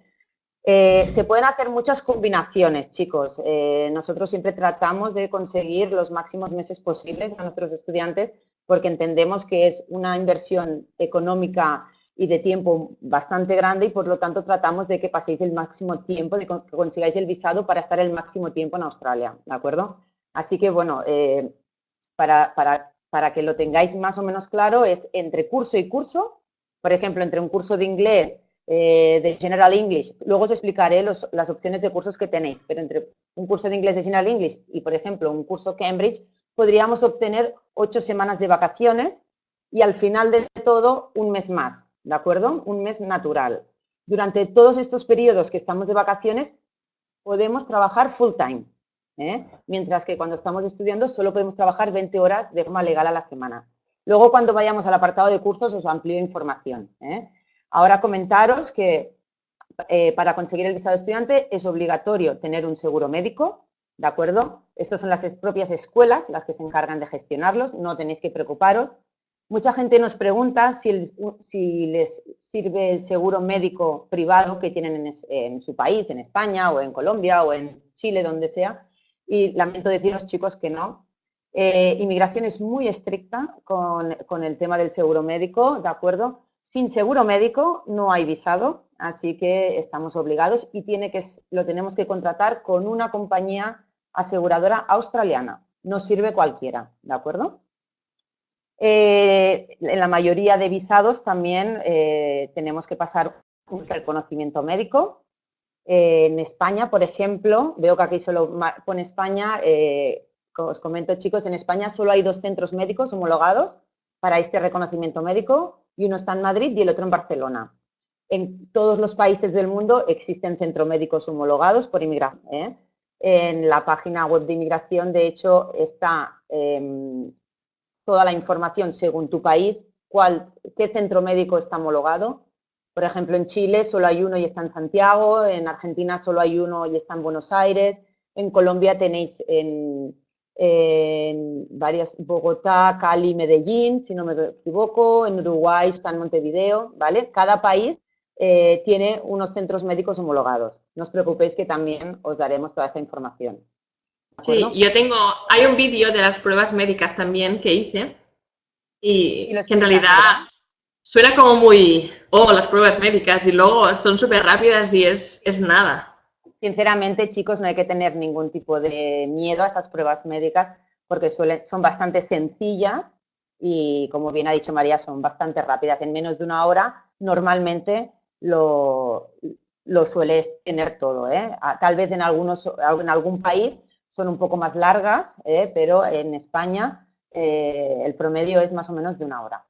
Eh, se pueden hacer muchas combinaciones, chicos. Eh, nosotros siempre tratamos de conseguir los máximos meses posibles a nuestros estudiantes porque entendemos que es una inversión económica y de tiempo bastante grande y por lo tanto tratamos de que paséis el máximo tiempo, de que consigáis el visado para estar el máximo tiempo en Australia, ¿de acuerdo? Así que, bueno, para, que lo tengáis más o menos claro, es entre curso y curso, por ejemplo, entre un curso de inglés eh, de General English, luego os explicaré las opciones de cursos que tenéis, pero entre un curso de inglés de General English y, por ejemplo, un curso Cambridge, podríamos obtener ocho semanas de vacaciones y al final de todo un mes más, ¿de acuerdo? Un mes natural. Durante todos estos periodos que estamos de vacaciones, podemos trabajar full time, ¿eh? mientras que cuando estamos estudiando solo podemos trabajar 20 horas de forma legal a la semana. Luego, cuando vayamos al apartado de cursos, os amplío información. ¿eh? Ahora comentaros que eh, para conseguir el visado estudiante es obligatorio tener un seguro médico, ¿de acuerdo? Estas son las propias escuelas las que se encargan de gestionarlos, no tenéis que preocuparos. Mucha gente nos pregunta si, les sirve el seguro médico privado que tienen en, en, su país, en España o en Colombia o en Chile, donde sea y lamento deciros, chicos, que no. Eh, inmigración es muy estricta con, con, el tema del seguro médico, ¿de acuerdo? Sin seguro médico no hay visado, así que estamos obligados y tiene que, lo tenemos que contratar con una compañía aseguradora australiana. No sirve cualquiera, ¿de acuerdo? Eh, en la mayoría de visados también eh, tenemos que pasar un reconocimiento médico, eh, en España, por ejemplo, veo que aquí solo pone España, eh, os comento chicos, en España solo hay dos centros médicos homologados para este reconocimiento médico y uno está en Madrid y el otro en Barcelona. En todos los países del mundo existen centros médicos homologados por inmigración. En la página web de inmigración, de hecho, está em, toda la información según tu país, cuál, qué centro médico está homologado, por ejemplo, en Chile solo hay uno y está en Santiago, en Argentina solo hay uno y está en Buenos Aires, en Colombia tenéis en, varias, Bogotá, Cali, Medellín, si no me equivoco, en Uruguay está en Montevideo, ¿vale? Cada país eh, tiene unos centros médicos homologados. No os preocupéis que también os daremos toda esta información. Sí, yo tengo, hay un vídeo de las pruebas médicas también que hice y, que en realidad suena como muy, oh, las pruebas médicas y luego son súper rápidas y es, es nada. Sinceramente, chicos, no hay que tener ningún tipo de miedo a esas pruebas médicas porque suelen, son bastante sencillas y, como bien ha dicho María, son bastante rápidas. En menos de una hora, normalmente lo, lo sueles tener todo. ¿eh? Tal vez en, algunos, en algún país son un poco más largas, ¿eh? pero en España eh, el promedio es más o menos de una hora.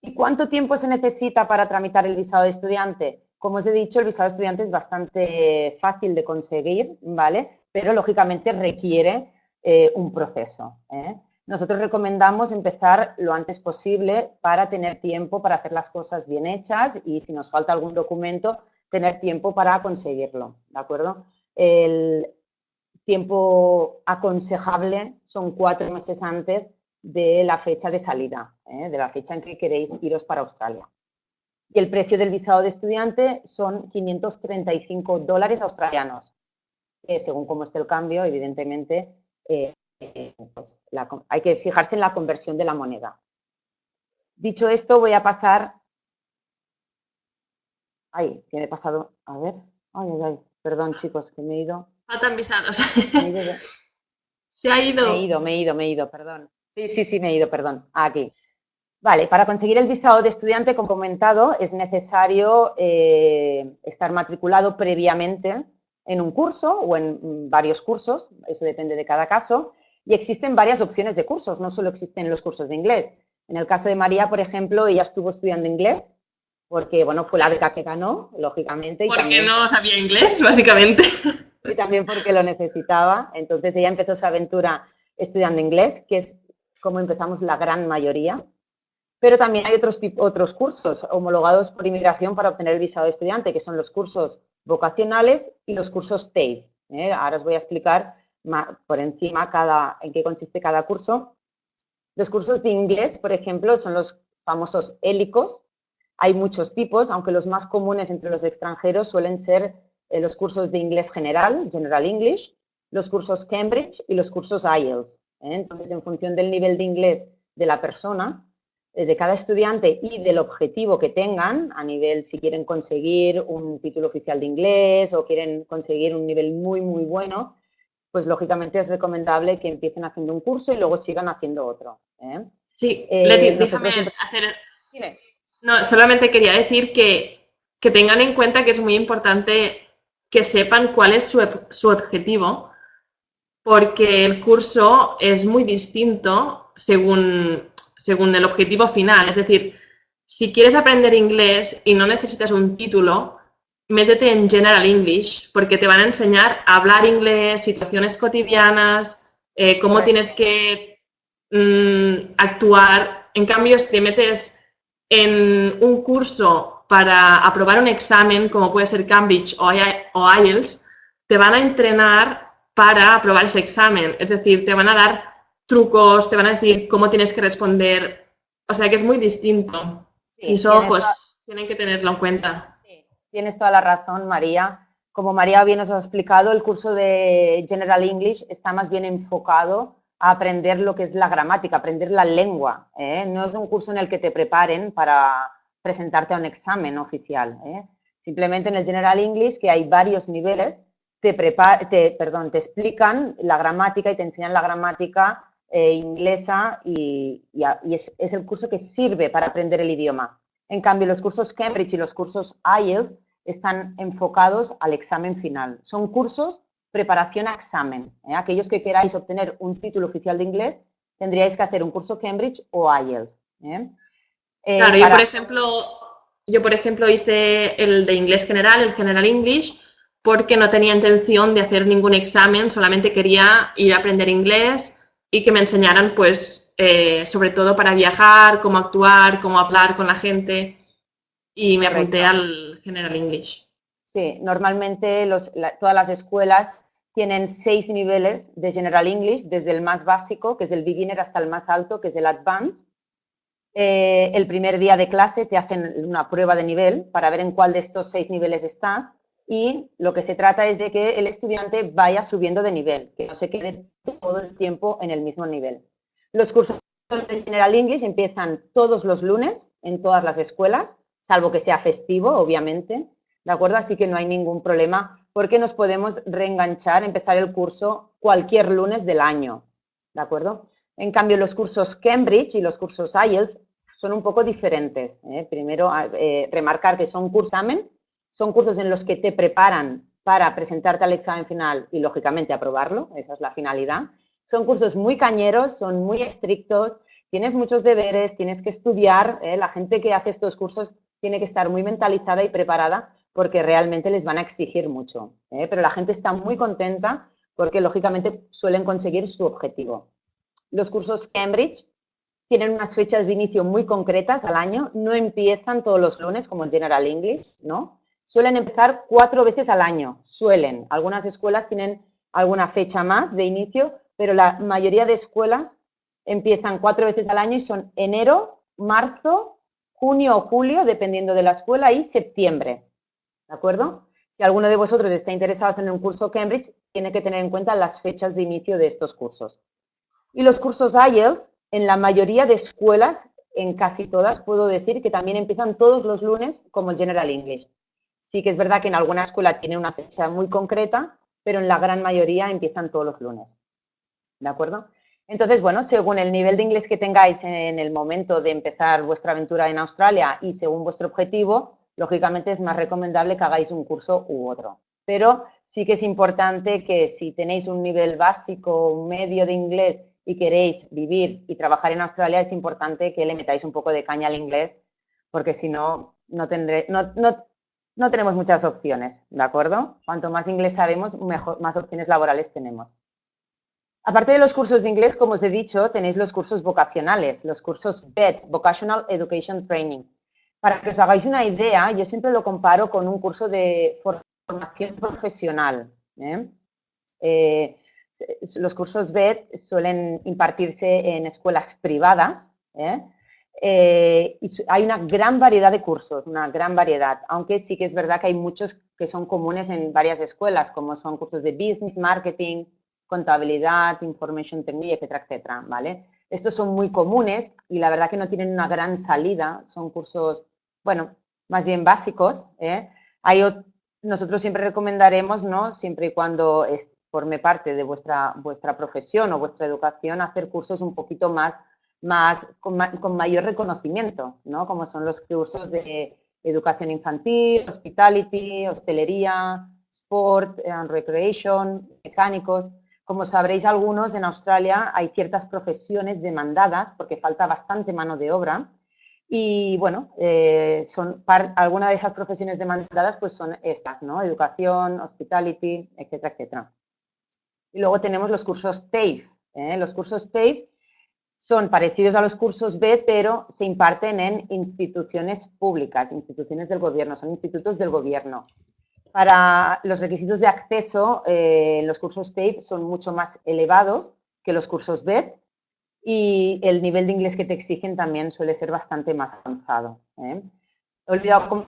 ¿Y cuánto tiempo se necesita para tramitar el visado de estudiante? Como os he dicho, el visado de estudiante es bastante fácil de conseguir, ¿vale? Pero lógicamente requiere eh, un proceso. Nosotros recomendamos empezar lo antes posible para tener tiempo para hacer las cosas bien hechas y si nos falta algún documento, tener tiempo para conseguirlo, ¿de acuerdo? Tiempo aconsejable son cuatro meses antes de la fecha de salida, ¿eh? de la fecha en que queréis iros para Australia. Y el precio del visado de estudiante son 535 dólares australianos. según cómo esté el cambio, evidentemente, eh, pues, hay que fijarse en la conversión de la moneda. Dicho esto, voy a pasar... Ay, ¿qué me he pasado? A ver. Ay, ay, ay. Perdón, chicos, que me he ido. Faltan visados. Se ha ido. Me he ido, me he ido, me he ido, perdón. Sí, sí, sí, me he ido, perdón. Aquí. Vale, para conseguir el visado de estudiante, como comentado, es necesario eh, estar matriculado previamente en un curso o en varios cursos, eso depende de cada caso, y existen varias opciones de cursos, no solo existen los cursos de inglés. En el caso de María, por ejemplo, ella estuvo estudiando inglés porque, bueno, fue la beca que ganó, lógicamente. porque no sabía inglés, básicamente. Y también porque lo necesitaba. Entonces, ella empezó su aventura estudiando inglés, que es como empezamos la gran mayoría. Pero también hay otros, otros cursos homologados por inmigración para obtener el visado de estudiante, que son los cursos vocacionales y los cursos TAFE. ¿eh? Ahora os voy a explicar por encima cada, en qué consiste cada curso. Los cursos de inglés, por ejemplo, son los famosos hélicos. Hay muchos tipos, aunque los más comunes entre los extranjeros suelen ser eh, los cursos de inglés general, General English, los cursos Cambridge y los cursos IELTS. ¿eh? Entonces, en función del nivel de inglés de la persona, eh, de cada estudiante y del objetivo que tengan, a nivel si quieren conseguir un título oficial de inglés o quieren conseguir un nivel muy, muy bueno, pues lógicamente es recomendable que empiecen haciendo un curso y luego sigan haciendo otro. ¿eh? Sí, Leti, déjame hacer... No, solamente quería decir que, que, tengan en cuenta que es muy importante que sepan cuál es su, su objetivo, porque el curso es muy distinto según, según el objetivo final. Es decir, si quieres aprender inglés y no necesitas un título, métete en General English porque te van a enseñar a hablar inglés, situaciones cotidianas, eh, cómo tienes que mm, actuar. En cambio, si te metes en un curso para aprobar un examen, como puede ser Cambridge o IELTS, te van a entrenar para aprobar ese examen. Es decir, te van a dar trucos, te van a decir cómo tienes que responder. O sea que es muy distinto. y eso, pues, tienen que tenerlo en cuenta. Tienes toda la razón, María. Como María bien nos ha explicado, el curso de General English está más bien enfocado a aprender lo que es la gramática, aprender la lengua. ¿eh? No es un curso en el que te preparen para presentarte a un examen oficial. ¿eh? Simplemente en el General English, que hay varios niveles, te, te, perdón, te explican la gramática y te enseñan la gramática eh, inglesa y, es, el curso que sirve para aprender el idioma. En cambio, los cursos Cambridge y los cursos IELTS están enfocados al examen final. Son cursos preparación a examen. ¿eh? Aquellos que queráis obtener un título oficial de inglés, tendríais que hacer un curso Cambridge o IELTS. Eh, claro, yo por ejemplo, yo por ejemplo hice el de inglés general, el General English, porque no tenía intención de hacer ningún examen, solamente quería ir a aprender inglés y que me enseñaran, pues, sobre todo para viajar, cómo actuar, cómo hablar con la gente y me apunté al General English. Sí, normalmente todas las escuelas tienen seis niveles de General English, desde el más básico, que es el beginner, hasta el más alto, que es el advanced. Eh, el primer día de clase te hacen una prueba de nivel para ver en cuál de estos seis niveles estás y lo que se trata es de que el estudiante vaya subiendo de nivel, que no se quede todo el tiempo en el mismo nivel. Los cursos de General English empiezan todos los lunes en todas las escuelas, salvo que sea festivo, obviamente, ¿de acuerdo? Así que no hay ningún problema porque nos podemos reenganchar, empezar el curso cualquier lunes del año, ¿de acuerdo? En cambio, los cursos Cambridge y los cursos IELTS son un poco diferentes. ¿eh? Primero, eh, remarcar que son cursamen, son cursos en los que te preparan para presentarte al examen final y, lógicamente, aprobarlo, esa es la finalidad. Son cursos muy cañeros, son muy estrictos, tienes muchos deberes, tienes que estudiar, ¿eh? la gente que hace estos cursos tiene que estar muy mentalizada y preparada porque realmente les van a exigir mucho. Pero la gente está muy contenta porque, lógicamente, suelen conseguir su objetivo. Los cursos Cambridge tienen unas fechas de inicio muy concretas al año, no empiezan todos los lunes como General English, ¿no? Suelen empezar cuatro veces al año, suelen. Algunas escuelas tienen alguna fecha más de inicio, pero la mayoría de escuelas empiezan cuatro veces al año y son enero, marzo, junio o julio, dependiendo de la escuela, y septiembre. ¿De acuerdo? Si alguno de vosotros está interesado en un curso Cambridge, tiene que tener en cuenta las fechas de inicio de estos cursos. Y los cursos IELTS, en la mayoría de escuelas, en casi todas, puedo decir que también empiezan todos los lunes como el General English. Sí que es verdad que en alguna escuela tiene una fecha muy concreta, pero en la gran mayoría empiezan todos los lunes. ¿De acuerdo? Entonces, bueno, según el nivel de inglés que tengáis en el momento de empezar vuestra aventura en Australia y según vuestro objetivo, lógicamente es más recomendable que hagáis un curso u otro. Pero sí que es importante que si tenéis un nivel básico, medio de inglés y queréis vivir y trabajar en Australia, es importante que le metáis un poco de caña al inglés, porque si no, no, tendré, no, no, tenemos muchas opciones, ¿de acuerdo? Cuanto más inglés sabemos, mejor, más opciones laborales tenemos. Aparte de los cursos de inglés, como os he dicho, tenéis los cursos vocacionales, los cursos BED, Vocational Education Training. Para que os hagáis una idea, yo siempre lo comparo con un curso de formación profesional. ¿eh? eh los cursos BED suelen impartirse en escuelas privadas ¿eh? Eh, y hay una gran variedad de cursos, una gran variedad, aunque sí que es verdad que hay muchos que son comunes en varias escuelas, como son cursos de business, marketing, contabilidad, information technology, etcétera, etcétera, ¿vale? Estos son muy comunes y la verdad que no tienen una gran salida, son cursos, bueno, más bien básicos, ¿eh? Hay, nosotros siempre recomendaremos, ¿no? Siempre y cuando forme parte de vuestra, vuestra profesión o vuestra educación, hacer cursos un poquito más, más con, mayor reconocimiento, ¿no? Como son los cursos de educación infantil, hospitality, hostelería, sport and recreation, mecánicos. Como sabréis algunos, en Australia hay ciertas profesiones demandadas porque falta bastante mano de obra y bueno, eh, son algunas de esas profesiones demandadas pues son estas, ¿no? Educación, hospitality, etcétera, etcétera. Y luego tenemos los cursos TAFE. ¿eh? Los cursos TAFE son parecidos a los cursos B, pero se imparten en instituciones públicas, instituciones del gobierno, son institutos del gobierno. Para los requisitos de acceso, eh, los cursos TAFE son mucho más elevados que los cursos B y el nivel de inglés que te exigen también suele ser bastante más avanzado. ¿eh? He olvidado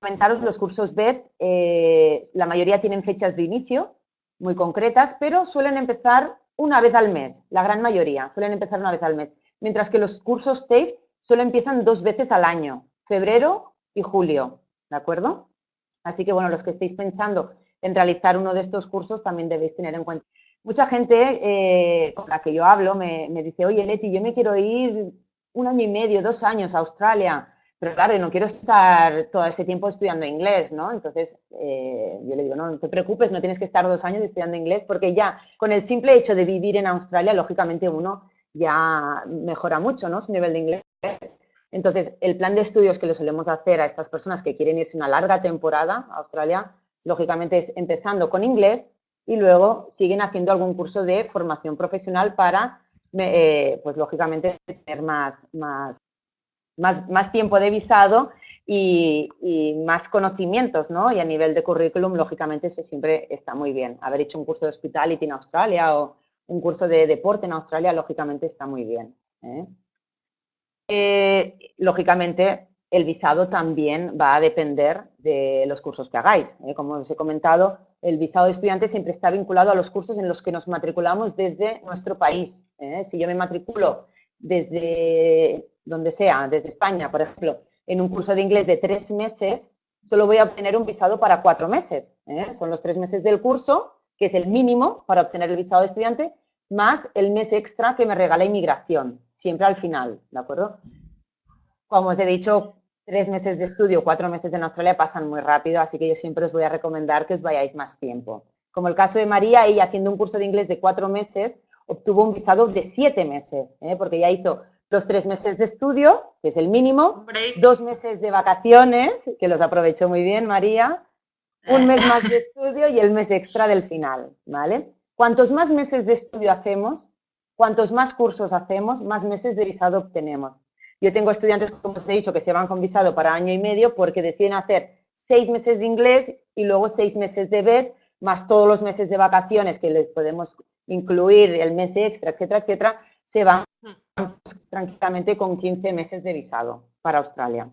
comentaros los cursos BED, la mayoría tienen fechas de inicio, muy concretas, pero suelen empezar una vez al mes, la gran mayoría suelen empezar una vez al mes, mientras que los cursos TAFE solo empiezan dos veces al año, febrero y julio, ¿de acuerdo? Así que, bueno, los que estéis pensando en realizar uno de estos cursos también debéis tener en cuenta. Mucha gente eh, con la que yo hablo me, me dice, oye, Leti, yo me quiero ir un año y medio, dos años a Australia, pero claro, no quiero estar todo ese tiempo estudiando inglés, ¿no? Entonces, eh, yo le digo, no, no te preocupes, no tienes que estar dos años estudiando inglés, porque ya con el simple hecho de vivir en Australia, lógicamente uno ya mejora mucho, ¿no? Su nivel de inglés. Entonces, el plan de estudios que le solemos hacer a estas personas que quieren irse una larga temporada a Australia, lógicamente es empezando con inglés y luego siguen haciendo algún curso de formación profesional para, eh, pues lógicamente, tener más, más más, tiempo de visado y, más conocimientos, ¿no? Y a nivel de currículum, lógicamente, eso siempre está muy bien. Haber hecho un curso de hospitality en Australia o un curso de deporte en Australia, lógicamente, está muy bien. ¿eh? eh, lógicamente, el visado también va a depender de los cursos que hagáis. ¿eh? Como os he comentado, el visado de estudiante siempre está vinculado a los cursos en los que nos matriculamos desde nuestro país. ¿eh? Si yo me matriculo desde donde sea, desde España, por ejemplo, en un curso de inglés de tres meses, solo voy a obtener un visado para cuatro meses. ¿eh? Son los tres meses del curso, que es el mínimo para obtener el visado de estudiante, más el mes extra que me regala inmigración, siempre al final, ¿de acuerdo? Como os he dicho, tres meses de estudio, cuatro meses en Australia pasan muy rápido, así que yo siempre os voy a recomendar que os vayáis más tiempo. Como el caso de María, ella haciendo un curso de inglés de cuatro meses, obtuvo un visado de siete meses, ¿eh? porque ya hizo los tres meses de estudio, que es el mínimo, dos meses de vacaciones, que los aprovechó muy bien María, un mes más de estudio y el mes extra del final, ¿vale? Cuantos más meses de estudio hacemos, cuantos más cursos hacemos, más meses de visado obtenemos. Yo tengo estudiantes, como os he dicho, que se van con visado para año y medio porque deciden hacer seis meses de inglés y luego seis meses de BED, más todos los meses de vacaciones que les podemos incluir, el mes extra, etcétera, etcétera, se van tranquilamente con 15 meses de visado para Australia.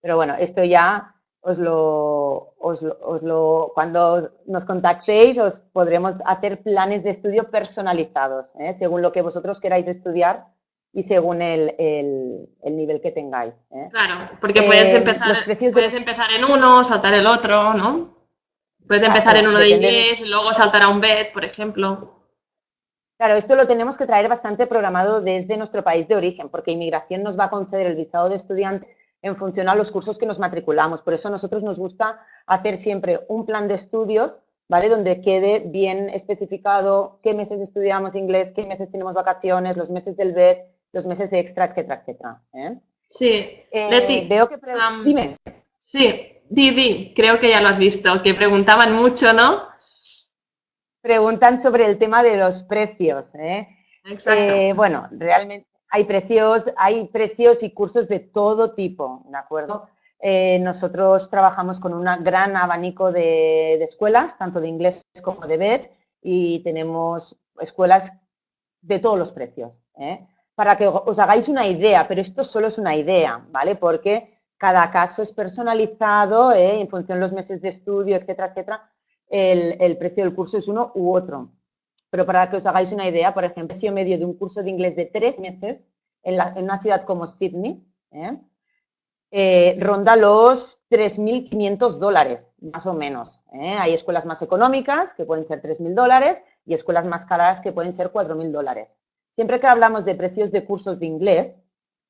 Pero bueno, esto ya os lo, os lo, cuando nos contactéis os podremos hacer planes de estudio personalizados, ¿eh? según lo que vosotros queráis estudiar y según el, el, nivel que tengáis. ¿eh? Claro, porque puedes, eh, empezar, puedes empezar en uno, saltar el otro, ¿no? Puedes empezar en uno de inglés y luego saltar a un BED, por ejemplo. Claro, esto lo tenemos que traer bastante programado desde nuestro país de origen, porque inmigración nos va a conceder el visado de estudiante en función a los cursos que nos matriculamos. Por eso a nosotros nos gusta hacer siempre un plan de estudios, ¿vale? Donde quede bien especificado qué meses estudiamos inglés, qué meses tenemos vacaciones, los meses del BED, los meses extra, etcétera, etcétera. ¿eh? Sí, eh, Leti, veo que... Dime. Sí, Didi, creo que ya lo has visto, que preguntaban mucho, ¿no? Preguntan sobre el tema de los precios. ¿eh? Exacto. bueno, realmente hay precios, hay precios y cursos de todo tipo, ¿de acuerdo? nosotros trabajamos con un gran abanico de, de, escuelas, tanto de inglés como de BED, y tenemos escuelas de todos los precios. ¿eh? para que os hagáis una idea, pero esto solo es una idea, ¿vale? Porque cada caso es personalizado, ¿eh? en función de los meses de estudio, etcétera, etcétera, el, precio del curso es uno u otro. Pero para que os hagáis una idea, por ejemplo, el precio medio de un curso de inglés de tres meses en, una ciudad como Sydney, ¿eh? Eh, ronda los 3.500 dólares, más o menos. Hay escuelas más económicas, que pueden ser 3.000 dólares, y escuelas más caras, que pueden ser 4.000 dólares. Siempre que hablamos de precios de cursos de inglés,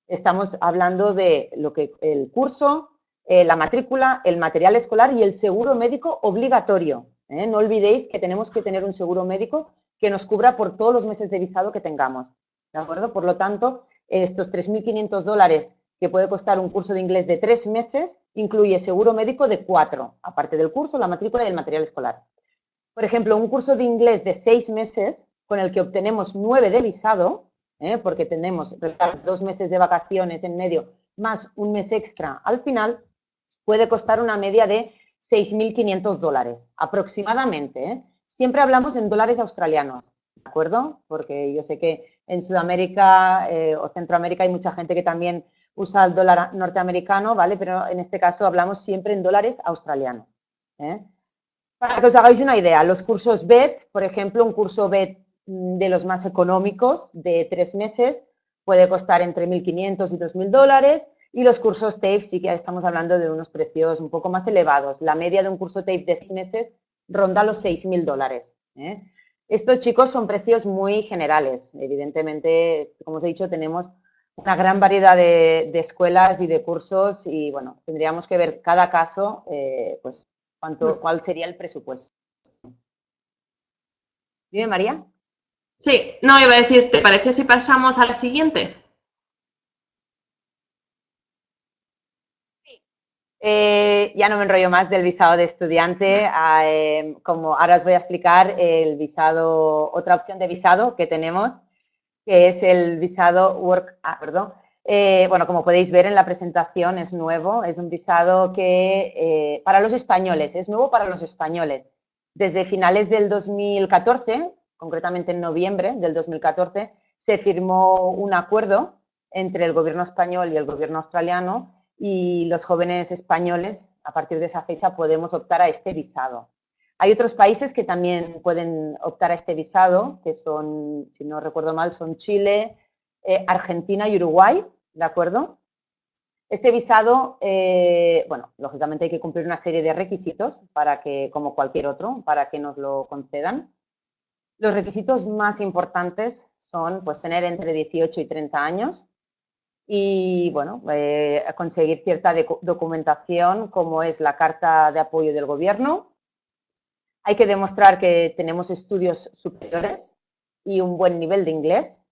estamos hablando de lo que el curso, eh, la matrícula, el material escolar y el seguro médico obligatorio. ¿eh? No olvidéis que tenemos que tener un seguro médico que nos cubra por todos los meses de visado que tengamos. ¿De acuerdo? Por lo tanto, estos 3.500 dólares que puede costar un curso de inglés de tres meses, incluye seguro médico de cuatro, aparte del curso, la matrícula y el material escolar. Por ejemplo, un curso de inglés de seis meses con el que obtenemos nueve de visado, ¿eh? porque tenemos dos meses de vacaciones en medio más un mes extra al final, puede costar una media de 6.500 dólares aproximadamente. ¿eh? Siempre hablamos en dólares australianos, ¿de acuerdo? Porque yo sé que en Sudamérica eh, o Centroamérica hay mucha gente que también usa el dólar norteamericano, ¿vale? Pero en este caso hablamos siempre en dólares australianos. Para que os hagáis una idea, los cursos BED, por ejemplo, un curso BED Mm, de los más económicos de tres meses puede costar entre 1.500 y 2.000 dólares y los cursos TAFE sí que estamos hablando de unos precios un poco más elevados. La media de un curso TAFE de seis meses ronda los 6.000 dólares. ¿eh? Estos chicos son precios muy generales. Evidentemente, como os he dicho, tenemos una gran variedad de, escuelas y de cursos y, bueno, tendríamos que ver cada caso, eh, pues, cuánto, cuál sería el presupuesto. Dime, María. Sí, no, iba a decir, ¿te parece si pasamos a la siguiente? Eh, ya no me enrollo más del visado de estudiante, em, como ahora os voy a explicar el visado, otra opción de visado que tenemos, que es el visado Work, ah, perdón, eh, bueno, como podéis ver en la presentación es nuevo, es un visado que eh, para los españoles, es nuevo para los españoles. Desde finales del 2014 concretamente en noviembre del 2014, se firmó un acuerdo entre el gobierno español y el gobierno australiano y los jóvenes españoles, a partir de esa fecha, podemos optar a este visado. Hay otros países que también pueden optar a este visado, que son, si no recuerdo mal, son Chile, eh, Argentina y Uruguay, ¿de acuerdo? Este visado, eh, bueno, lógicamente hay que cumplir una serie de requisitos para que, como cualquier otro, para que nos lo concedan. Los requisitos más importantes son pues, tener entre 18 y 30 años y, bueno, eh, conseguir cierta documentación como es la carta de apoyo del gobierno, hay que demostrar que tenemos estudios superiores y un buen nivel de inglés.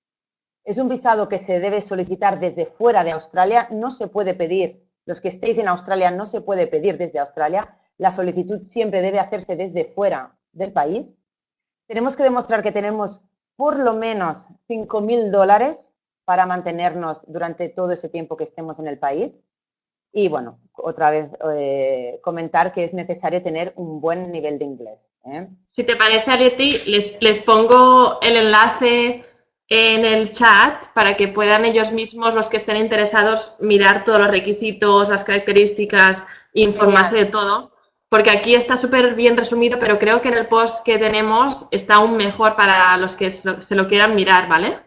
Es un visado que se debe solicitar desde fuera de Australia. No se puede pedir, los que estéis en Australia, no se puede pedir desde Australia. La solicitud siempre debe hacerse desde fuera del país. Tenemos que demostrar que tenemos por lo menos 5.000 dólares para mantenernos durante todo ese tiempo que estemos en el país. Y bueno, otra vez eh, comentar que es necesario tener un buen nivel de inglés. ¿eh? Si te parece, Areti, les, les pongo el enlace en el chat para que puedan ellos mismos, los que estén interesados, mirar todos los requisitos, las características, informarse de todo. Porque aquí está súper bien resumido, pero creo que en el post que tenemos está aún mejor para los que se lo quieran mirar, ¿vale?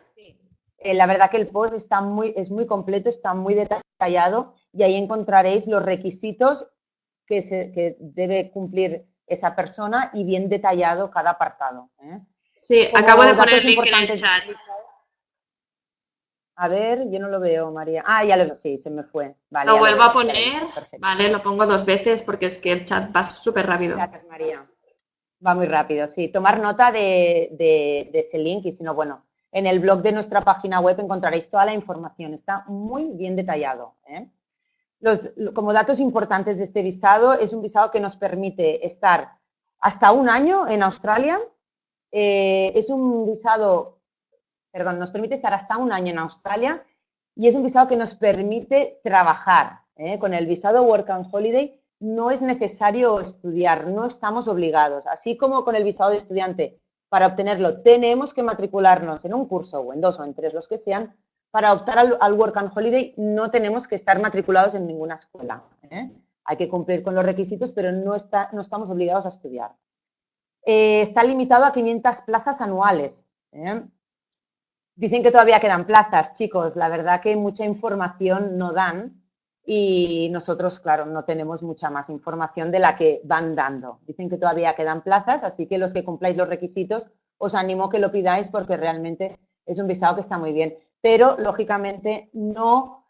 Eh, la verdad que el post está muy, es muy completo, está muy detallado y ahí encontraréis los requisitos que, se, debe cumplir esa persona y bien detallado cada apartado. ¿eh? Sí, acabo de poner el link en el chat. A ver, yo no lo veo, María. Ah, ya lo veo, sí, se me fue. Vale, lo vuelvo a poner, vale, lo pongo dos veces porque es que el chat va súper rápido. Gracias, María. Va muy rápido, sí. Tomar nota de, de, ese link y si no, bueno, en el blog de nuestra página web encontraréis toda la información. Está muy bien detallado. ¿eh? como datos importantes de este visado, es un visado que nos permite estar hasta un año en Australia. Eh, es un visado, perdón, nos permite estar hasta un año en Australia y es un visado que nos permite trabajar. ¿eh? Con el visado Work and Holiday no es necesario estudiar, no estamos obligados. Así como con el visado de estudiante, para obtenerlo tenemos que matricularnos en un curso o en dos o en tres, los que sean, para optar al, Work and Holiday no tenemos que estar matriculados en ninguna escuela. ¿eh? Hay que cumplir con los requisitos, pero no, está, no estamos obligados a estudiar. Eh, está limitado a 500 plazas anuales. ¿eh? Dicen que todavía quedan plazas, chicos. La verdad que mucha información no dan y nosotros, claro, no tenemos mucha más información de la que van dando. Dicen que todavía quedan plazas, así que los que cumpláis los requisitos, os animo a que lo pidáis porque realmente es un visado que está muy bien pero lógicamente no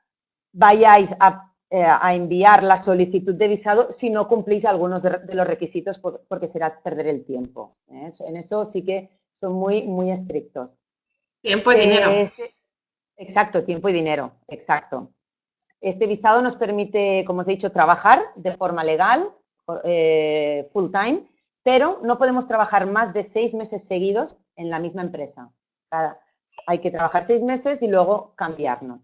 vayáis eh, a, enviar la solicitud de visado si no cumplís algunos de, los requisitos porque será perder el tiempo. ¿eh? En eso sí que son muy, muy estrictos. Tiempo y dinero. Este, exacto, tiempo y dinero, exacto. Este visado nos permite, como os he dicho, trabajar de forma legal, eh, full time, pero no podemos trabajar más de seis meses seguidos en la misma empresa. Hay que trabajar seis meses y luego cambiarnos.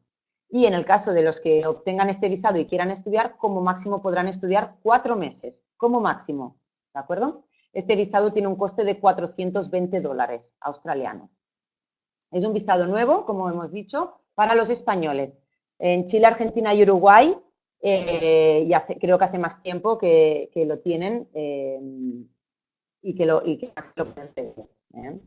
Y en el caso de los que obtengan este visado y quieran estudiar, como máximo podrán estudiar cuatro meses, como máximo, ¿de acuerdo? Este visado tiene un coste de 420 dólares australianos. Es un visado nuevo, como hemos dicho, para los españoles. En Chile, Argentina y Uruguay, eh, y creo que hace más tiempo que, lo tienen eh, y que lo, lo pueden ¿eh?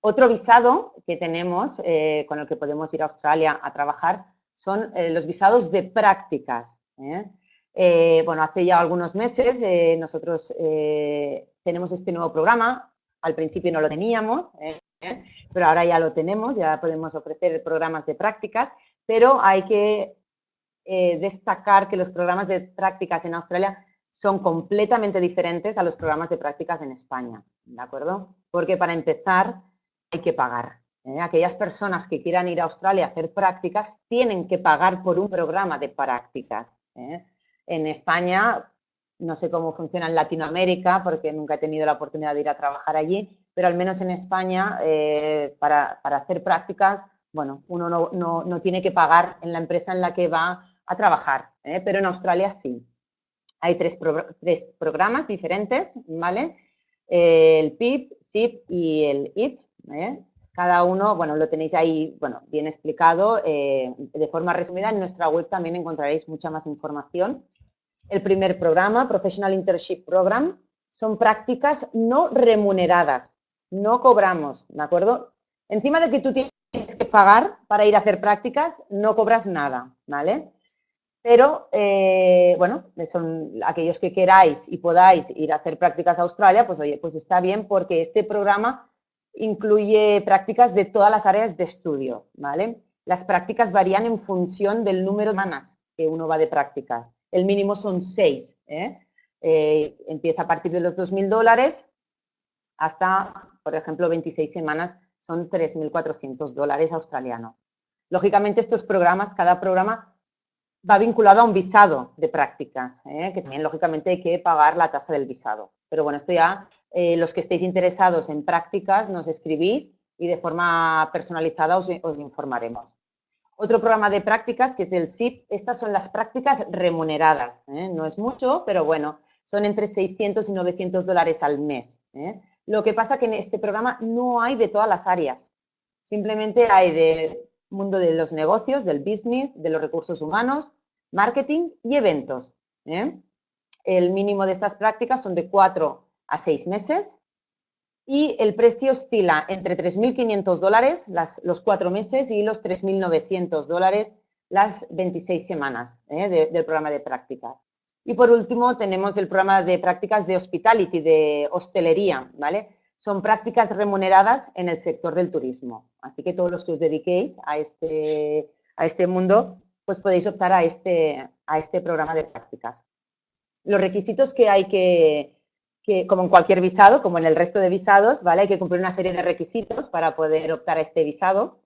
Otro visado que tenemos, eh, con el que podemos ir a Australia a trabajar, son los visados de prácticas. bueno, hace ya algunos meses nosotros tenemos este nuevo programa, al principio no lo teníamos, pero ahora ya lo tenemos, ya podemos ofrecer programas de prácticas, pero hay que destacar que los programas de prácticas en Australia son completamente diferentes a los programas de prácticas en España, ¿de acuerdo? Porque para empezar, hay que pagar. ¿eh? Aquellas personas que quieran ir a Australia a hacer prácticas tienen que pagar por un programa de prácticas. ¿eh? En España, no sé cómo funciona en Latinoamérica porque nunca he tenido la oportunidad de ir a trabajar allí, pero al menos en España, eh, para, hacer prácticas, bueno, uno no, tiene que pagar en la empresa en la que va a trabajar, pero en Australia sí. Hay tres, tres programas diferentes, ¿vale? el PIP, SIP y el IP. ¿eh? Cada uno, bueno, lo tenéis ahí, bueno, bien explicado. Eh, de forma resumida, en nuestra web también encontraréis mucha más información. El primer programa, Professional Internship Program, son prácticas no remuneradas. No cobramos, ¿de acuerdo? Encima de que tú tienes que pagar para ir a hacer prácticas, no cobras nada, ¿vale? Pero, eh, bueno, son aquellos que queráis y podáis ir a hacer prácticas a Australia, pues oye, pues está bien porque este programa incluye prácticas de todas las áreas de estudio, ¿vale? Las prácticas varían en función del número de semanas que uno va de prácticas. El mínimo son seis, ¿eh? Eh, empieza a partir de los 2.000 dólares hasta, por ejemplo, 26 semanas son 3.400 dólares australianos. Lógicamente, estos programas, cada programa va vinculado a un visado de prácticas, ¿eh? que también, lógicamente, hay que pagar la tasa del visado. Pero bueno, esto ya, eh, los que estéis interesados en prácticas, nos escribís y de forma personalizada os, informaremos. Otro programa de prácticas que es el SIP, estas son las prácticas remuneradas. ¿eh? No es mucho, pero bueno, son entre 600 y 900 dólares al mes. Lo que pasa que en este programa no hay de todas las áreas. Simplemente hay del mundo de los negocios, del business, de los recursos humanos, marketing y eventos. ¿eh? El mínimo de estas prácticas son de 4 a 6 meses y el precio oscila entre 3.500 dólares los 4 meses y los 3.900 dólares las 26 semanas ¿eh? del programa de prácticas. Y por último, tenemos el programa de prácticas de hospitality, de hostelería, ¿vale? Son prácticas remuneradas en el sector del turismo. Así que todos los que os dediquéis a este, a este mundo, pues podéis optar a este, a este programa de prácticas. Los requisitos que hay que, que, como en cualquier visado, como en el resto de visados, ¿vale? Hay que cumplir una serie de requisitos para poder optar a este visado.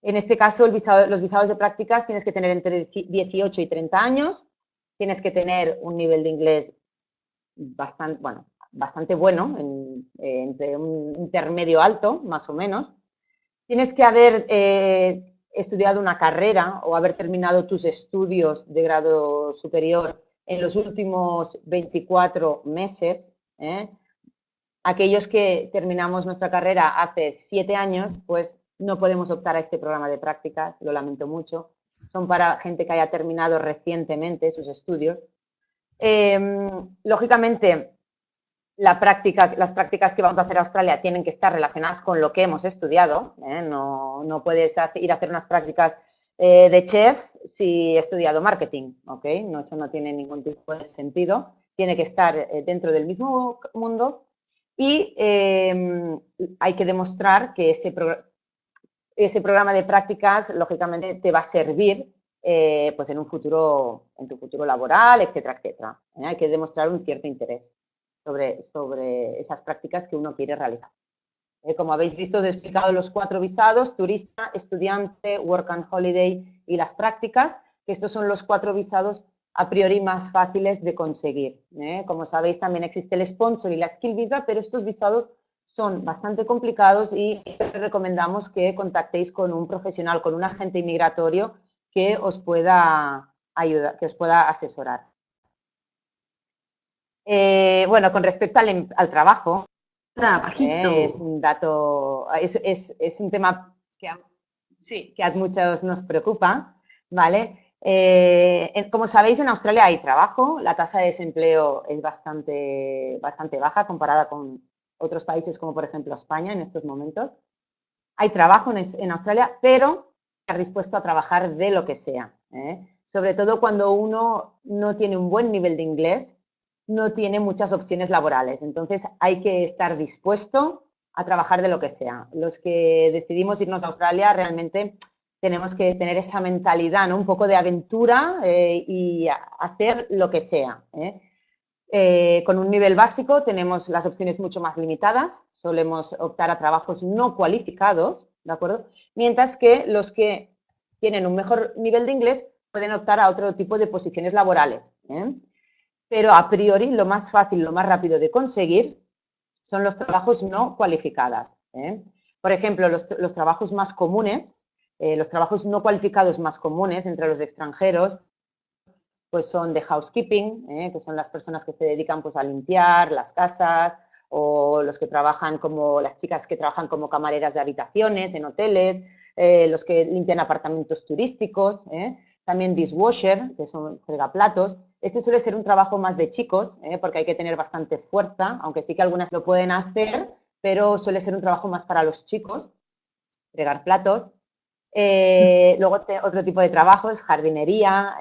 En este caso, los visados de prácticas tienes que tener entre 18 y 30 años, tienes que tener un nivel de inglés bastante, bueno, bastante bueno, entre un intermedio alto, más o menos. Tienes que haber eh, estudiado una carrera o haber terminado tus estudios de grado superior en los últimos 24 meses. ¿eh? Aquellos que terminamos nuestra carrera hace siete años, pues no podemos optar a este programa de prácticas, lo lamento mucho son para gente que haya terminado recientemente sus estudios. Em, lógicamente, las prácticas que vamos a hacer a Australia tienen que estar relacionadas con lo que hemos estudiado. ¿eh? No, no, puedes ir a hacer unas prácticas eh, de chef si he estudiado marketing. ¿okay? No, eso no tiene ningún tipo de sentido. Tiene que estar eh, dentro del mismo mundo y em, hay que demostrar que ese, ese programa de prácticas, lógicamente, te va a servir eh, pues en un futuro, en tu futuro laboral, etcétera, etcétera. ¿eh? Hay que demostrar un cierto interés sobre, sobre esas prácticas que uno quiere realizar. Eh, como habéis visto, os he explicado los cuatro visados, turista, estudiante, work and holiday y las prácticas, que estos son los cuatro visados a priori más fáciles de conseguir. Como sabéis, también existe el sponsor y la skill visa, pero estos visados son bastante complicados y recomendamos que contactéis con un profesional, con un agente inmigratorio que os pueda ayudar, que os pueda asesorar. Eh, bueno, con respecto al, em, trabajo, eh, es un dato, es, un tema que a, sí, que a muchos nos preocupa, ¿vale? Eh, como sabéis, en Australia hay trabajo, la tasa de desempleo es bastante, bastante baja comparada con, otros países como por ejemplo España en estos momentos. Hay trabajo en, Australia, pero estar dispuesto a trabajar de lo que sea. ¿eh? Sobre todo cuando uno no tiene un buen nivel de inglés, no tiene muchas opciones laborales. Entonces hay que estar dispuesto a trabajar de lo que sea. Los que decidimos irnos a Australia realmente tenemos que tener esa mentalidad, ¿no? un poco de aventura eh, y hacer lo que sea. ¿eh? Eh, con un nivel básico tenemos las opciones mucho más limitadas, solemos optar a trabajos no cualificados, ¿de acuerdo? Mientras que los que tienen un mejor nivel de inglés pueden optar a otro tipo de posiciones laborales. ¿eh? Pero a priori lo más fácil, lo más rápido de conseguir son los trabajos no cualificados. ¿eh? Por ejemplo, los, los, trabajos más comunes, los trabajos no cualificados más comunes entre los extranjeros pues son de housekeeping, ¿eh? que son las personas que se dedican pues, a limpiar las casas o los que trabajan como las chicas que trabajan como camareras de habitaciones en hoteles, eh, los que limpian apartamentos turísticos, ¿eh? también dishwasher, que son fregaplatos. Este suele ser un trabajo más de chicos, ¿eh? porque hay que tener bastante fuerza, aunque sí que algunas lo pueden hacer, pero suele ser un trabajo más para los chicos, fregar platos. Luego otro tipo de trabajos, jardinería,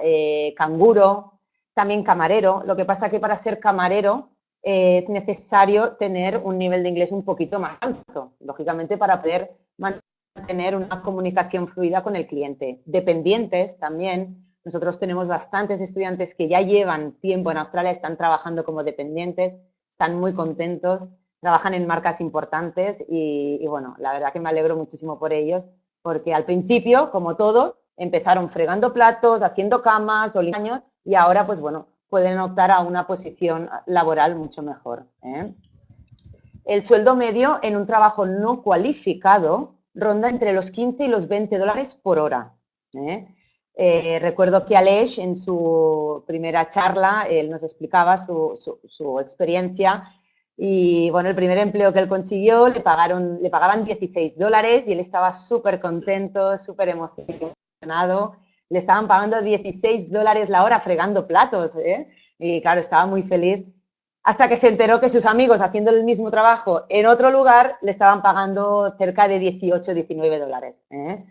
canguro, también camarero. Lo que pasa que para ser camarero es necesario tener un nivel de inglés un poquito más alto, lógicamente para poder mantener una comunicación fluida con el cliente. Dependientes también, nosotros tenemos bastantes estudiantes que ya llevan tiempo en Australia, están trabajando como dependientes, están muy contentos, trabajan en marcas importantes y bueno, la verdad que me alegro muchísimo por ellos, porque al principio, como todos, empezaron fregando platos, haciendo camas o años y ahora, pues bueno, pueden optar a una posición laboral mucho mejor. ¿eh? El sueldo medio en un trabajo no cualificado ronda entre los 15 y los 20 dólares por hora. ¿eh? Eh, recuerdo que Aleix en su primera charla, él nos explicaba su, su, experiencia y bueno, el primer empleo que él consiguió le, pagaron, le pagaban 16 dólares y él estaba súper contento, súper emocionado le estaban pagando 16 dólares la hora fregando platos, ¿eh? Y claro, estaba muy feliz. Hasta que se enteró que sus amigos haciendo el mismo trabajo en otro lugar le estaban pagando cerca de 18, 19 dólares. ¿eh?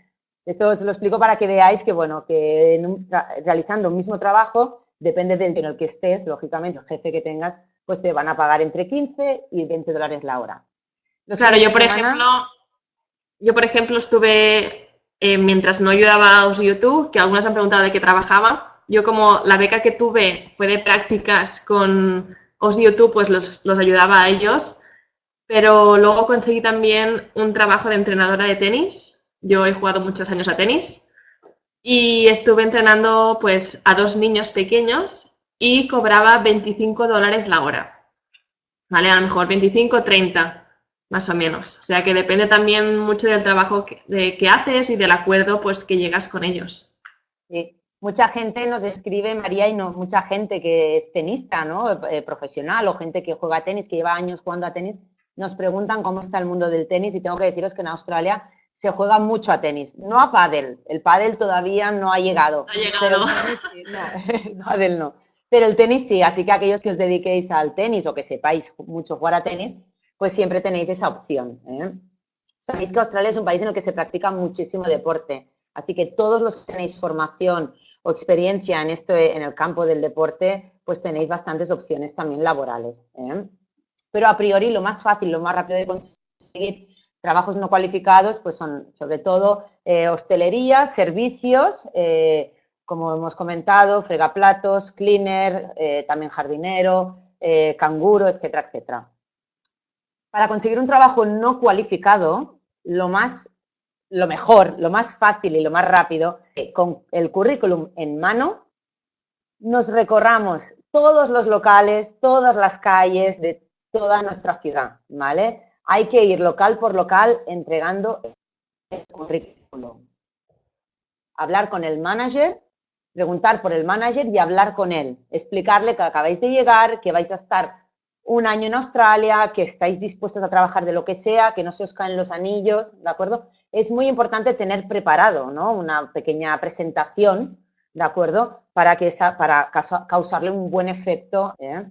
Esto os lo explico para que veáis que, bueno, que realizando un mismo trabajo, depende del en el que estés, lógicamente, el jefe que tengas, pues te van a pagar entre 15 y 20 dólares la hora. claro, yo por ejemplo, yo por ejemplo estuve eh, mientras no ayudaba a YouTube, que algunas han preguntado de qué trabajaba, yo como la beca que tuve fue de prácticas con YouTube, pues los, los ayudaba a ellos, pero luego conseguí también un trabajo de entrenadora de tenis. Yo he jugado muchos años a tenis y estuve entrenando pues a dos niños pequeños y cobraba 25 dólares la hora. ¿Vale? A lo mejor 25, 30 más o menos. O sea que depende también mucho del trabajo que, de, que haces y del acuerdo pues que llegas con ellos. Sí. Mucha gente nos escribe, María, y no, mucha gente que es tenista, ¿no? Eh, profesional o gente que juega tenis, que lleva años jugando a tenis, nos preguntan cómo está el mundo del tenis y tengo que deciros que en Australia se juega mucho a tenis, no a pádel. El pádel todavía no ha llegado. No ha llegado. Pero no, pádel no. Pero el tenis sí, así que aquellos que os dediquéis al tenis o que sepáis mucho jugar a tenis, pues siempre tenéis esa opción. ¿eh? Sabéis que Australia es un país en el que se practica muchísimo deporte, así que todos los que tenéis formación o experiencia en, esto, en el campo del deporte, pues tenéis bastantes opciones también laborales. ¿eh? Pero a priori lo más fácil, lo más rápido de conseguir trabajos no cualificados, pues son sobre todo eh, hostelería, servicios, como hemos comentado, fregaplatos, cleaner, también jardinero, canguro, etcétera, etcétera. Para conseguir un trabajo no cualificado, lo más, lo mejor, lo más fácil y lo más rápido, con el currículum en mano, nos recorramos todos los locales, todas las calles de toda nuestra ciudad, ¿vale? Hay que ir local por local entregando el currículum. Hablar con el manager, preguntar por el manager y hablar con él. Explicarle que acabáis de llegar, que vais a estar un año en Australia, que estáis dispuestos a trabajar de lo que sea, que no se os caen los anillos, ¿de acuerdo? Es muy importante tener preparado, ¿no? Una pequeña presentación, ¿de acuerdo? Para, que esa, para causarle un buen efecto. ¿eh?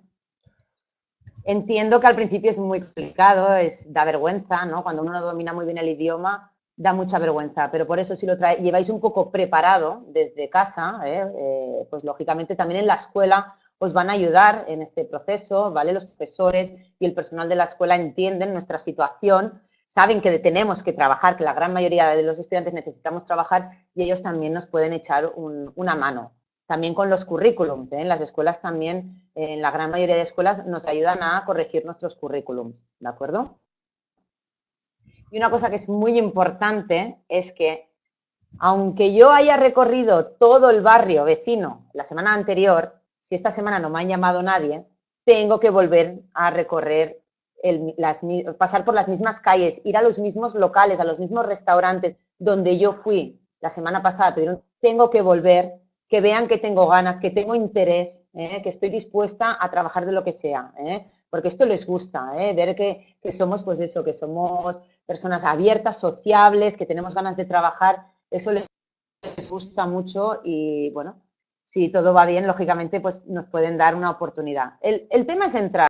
Entiendo que al principio es muy complicado, es, da vergüenza, ¿no? Cuando uno no domina muy bien el idioma, da mucha vergüenza, pero por eso si lo lleváis un poco preparado desde casa, ¿eh? Eh, pues lógicamente también en la escuela os van a ayudar en este proceso, ¿vale? Los profesores y el personal de la escuela entienden nuestra situación, saben que tenemos que trabajar, que la gran mayoría de los estudiantes necesitamos trabajar y ellos también nos pueden echar una mano. También con los currículums, ¿eh? en las escuelas también, en la gran mayoría de escuelas nos ayudan a corregir nuestros currículums, ¿de acuerdo? Y una cosa que es muy importante es que aunque yo haya recorrido todo el barrio vecino la semana anterior, si esta semana no me ha llamado nadie, tengo que volver a recorrer, las, pasar por las mismas calles, ir a los mismos locales, a los mismos restaurantes donde yo fui la semana pasada, tengo que volver, que vean que tengo ganas, que tengo interés, ¿eh? que estoy dispuesta a trabajar de lo que sea. ¿eh? Porque esto les gusta, ¿eh? ver que, que, somos, pues eso, que somos personas abiertas, sociables, que tenemos ganas de trabajar, eso les gusta mucho y, bueno, si todo va bien, lógicamente, pues nos pueden dar una oportunidad. El, el tema es entrar.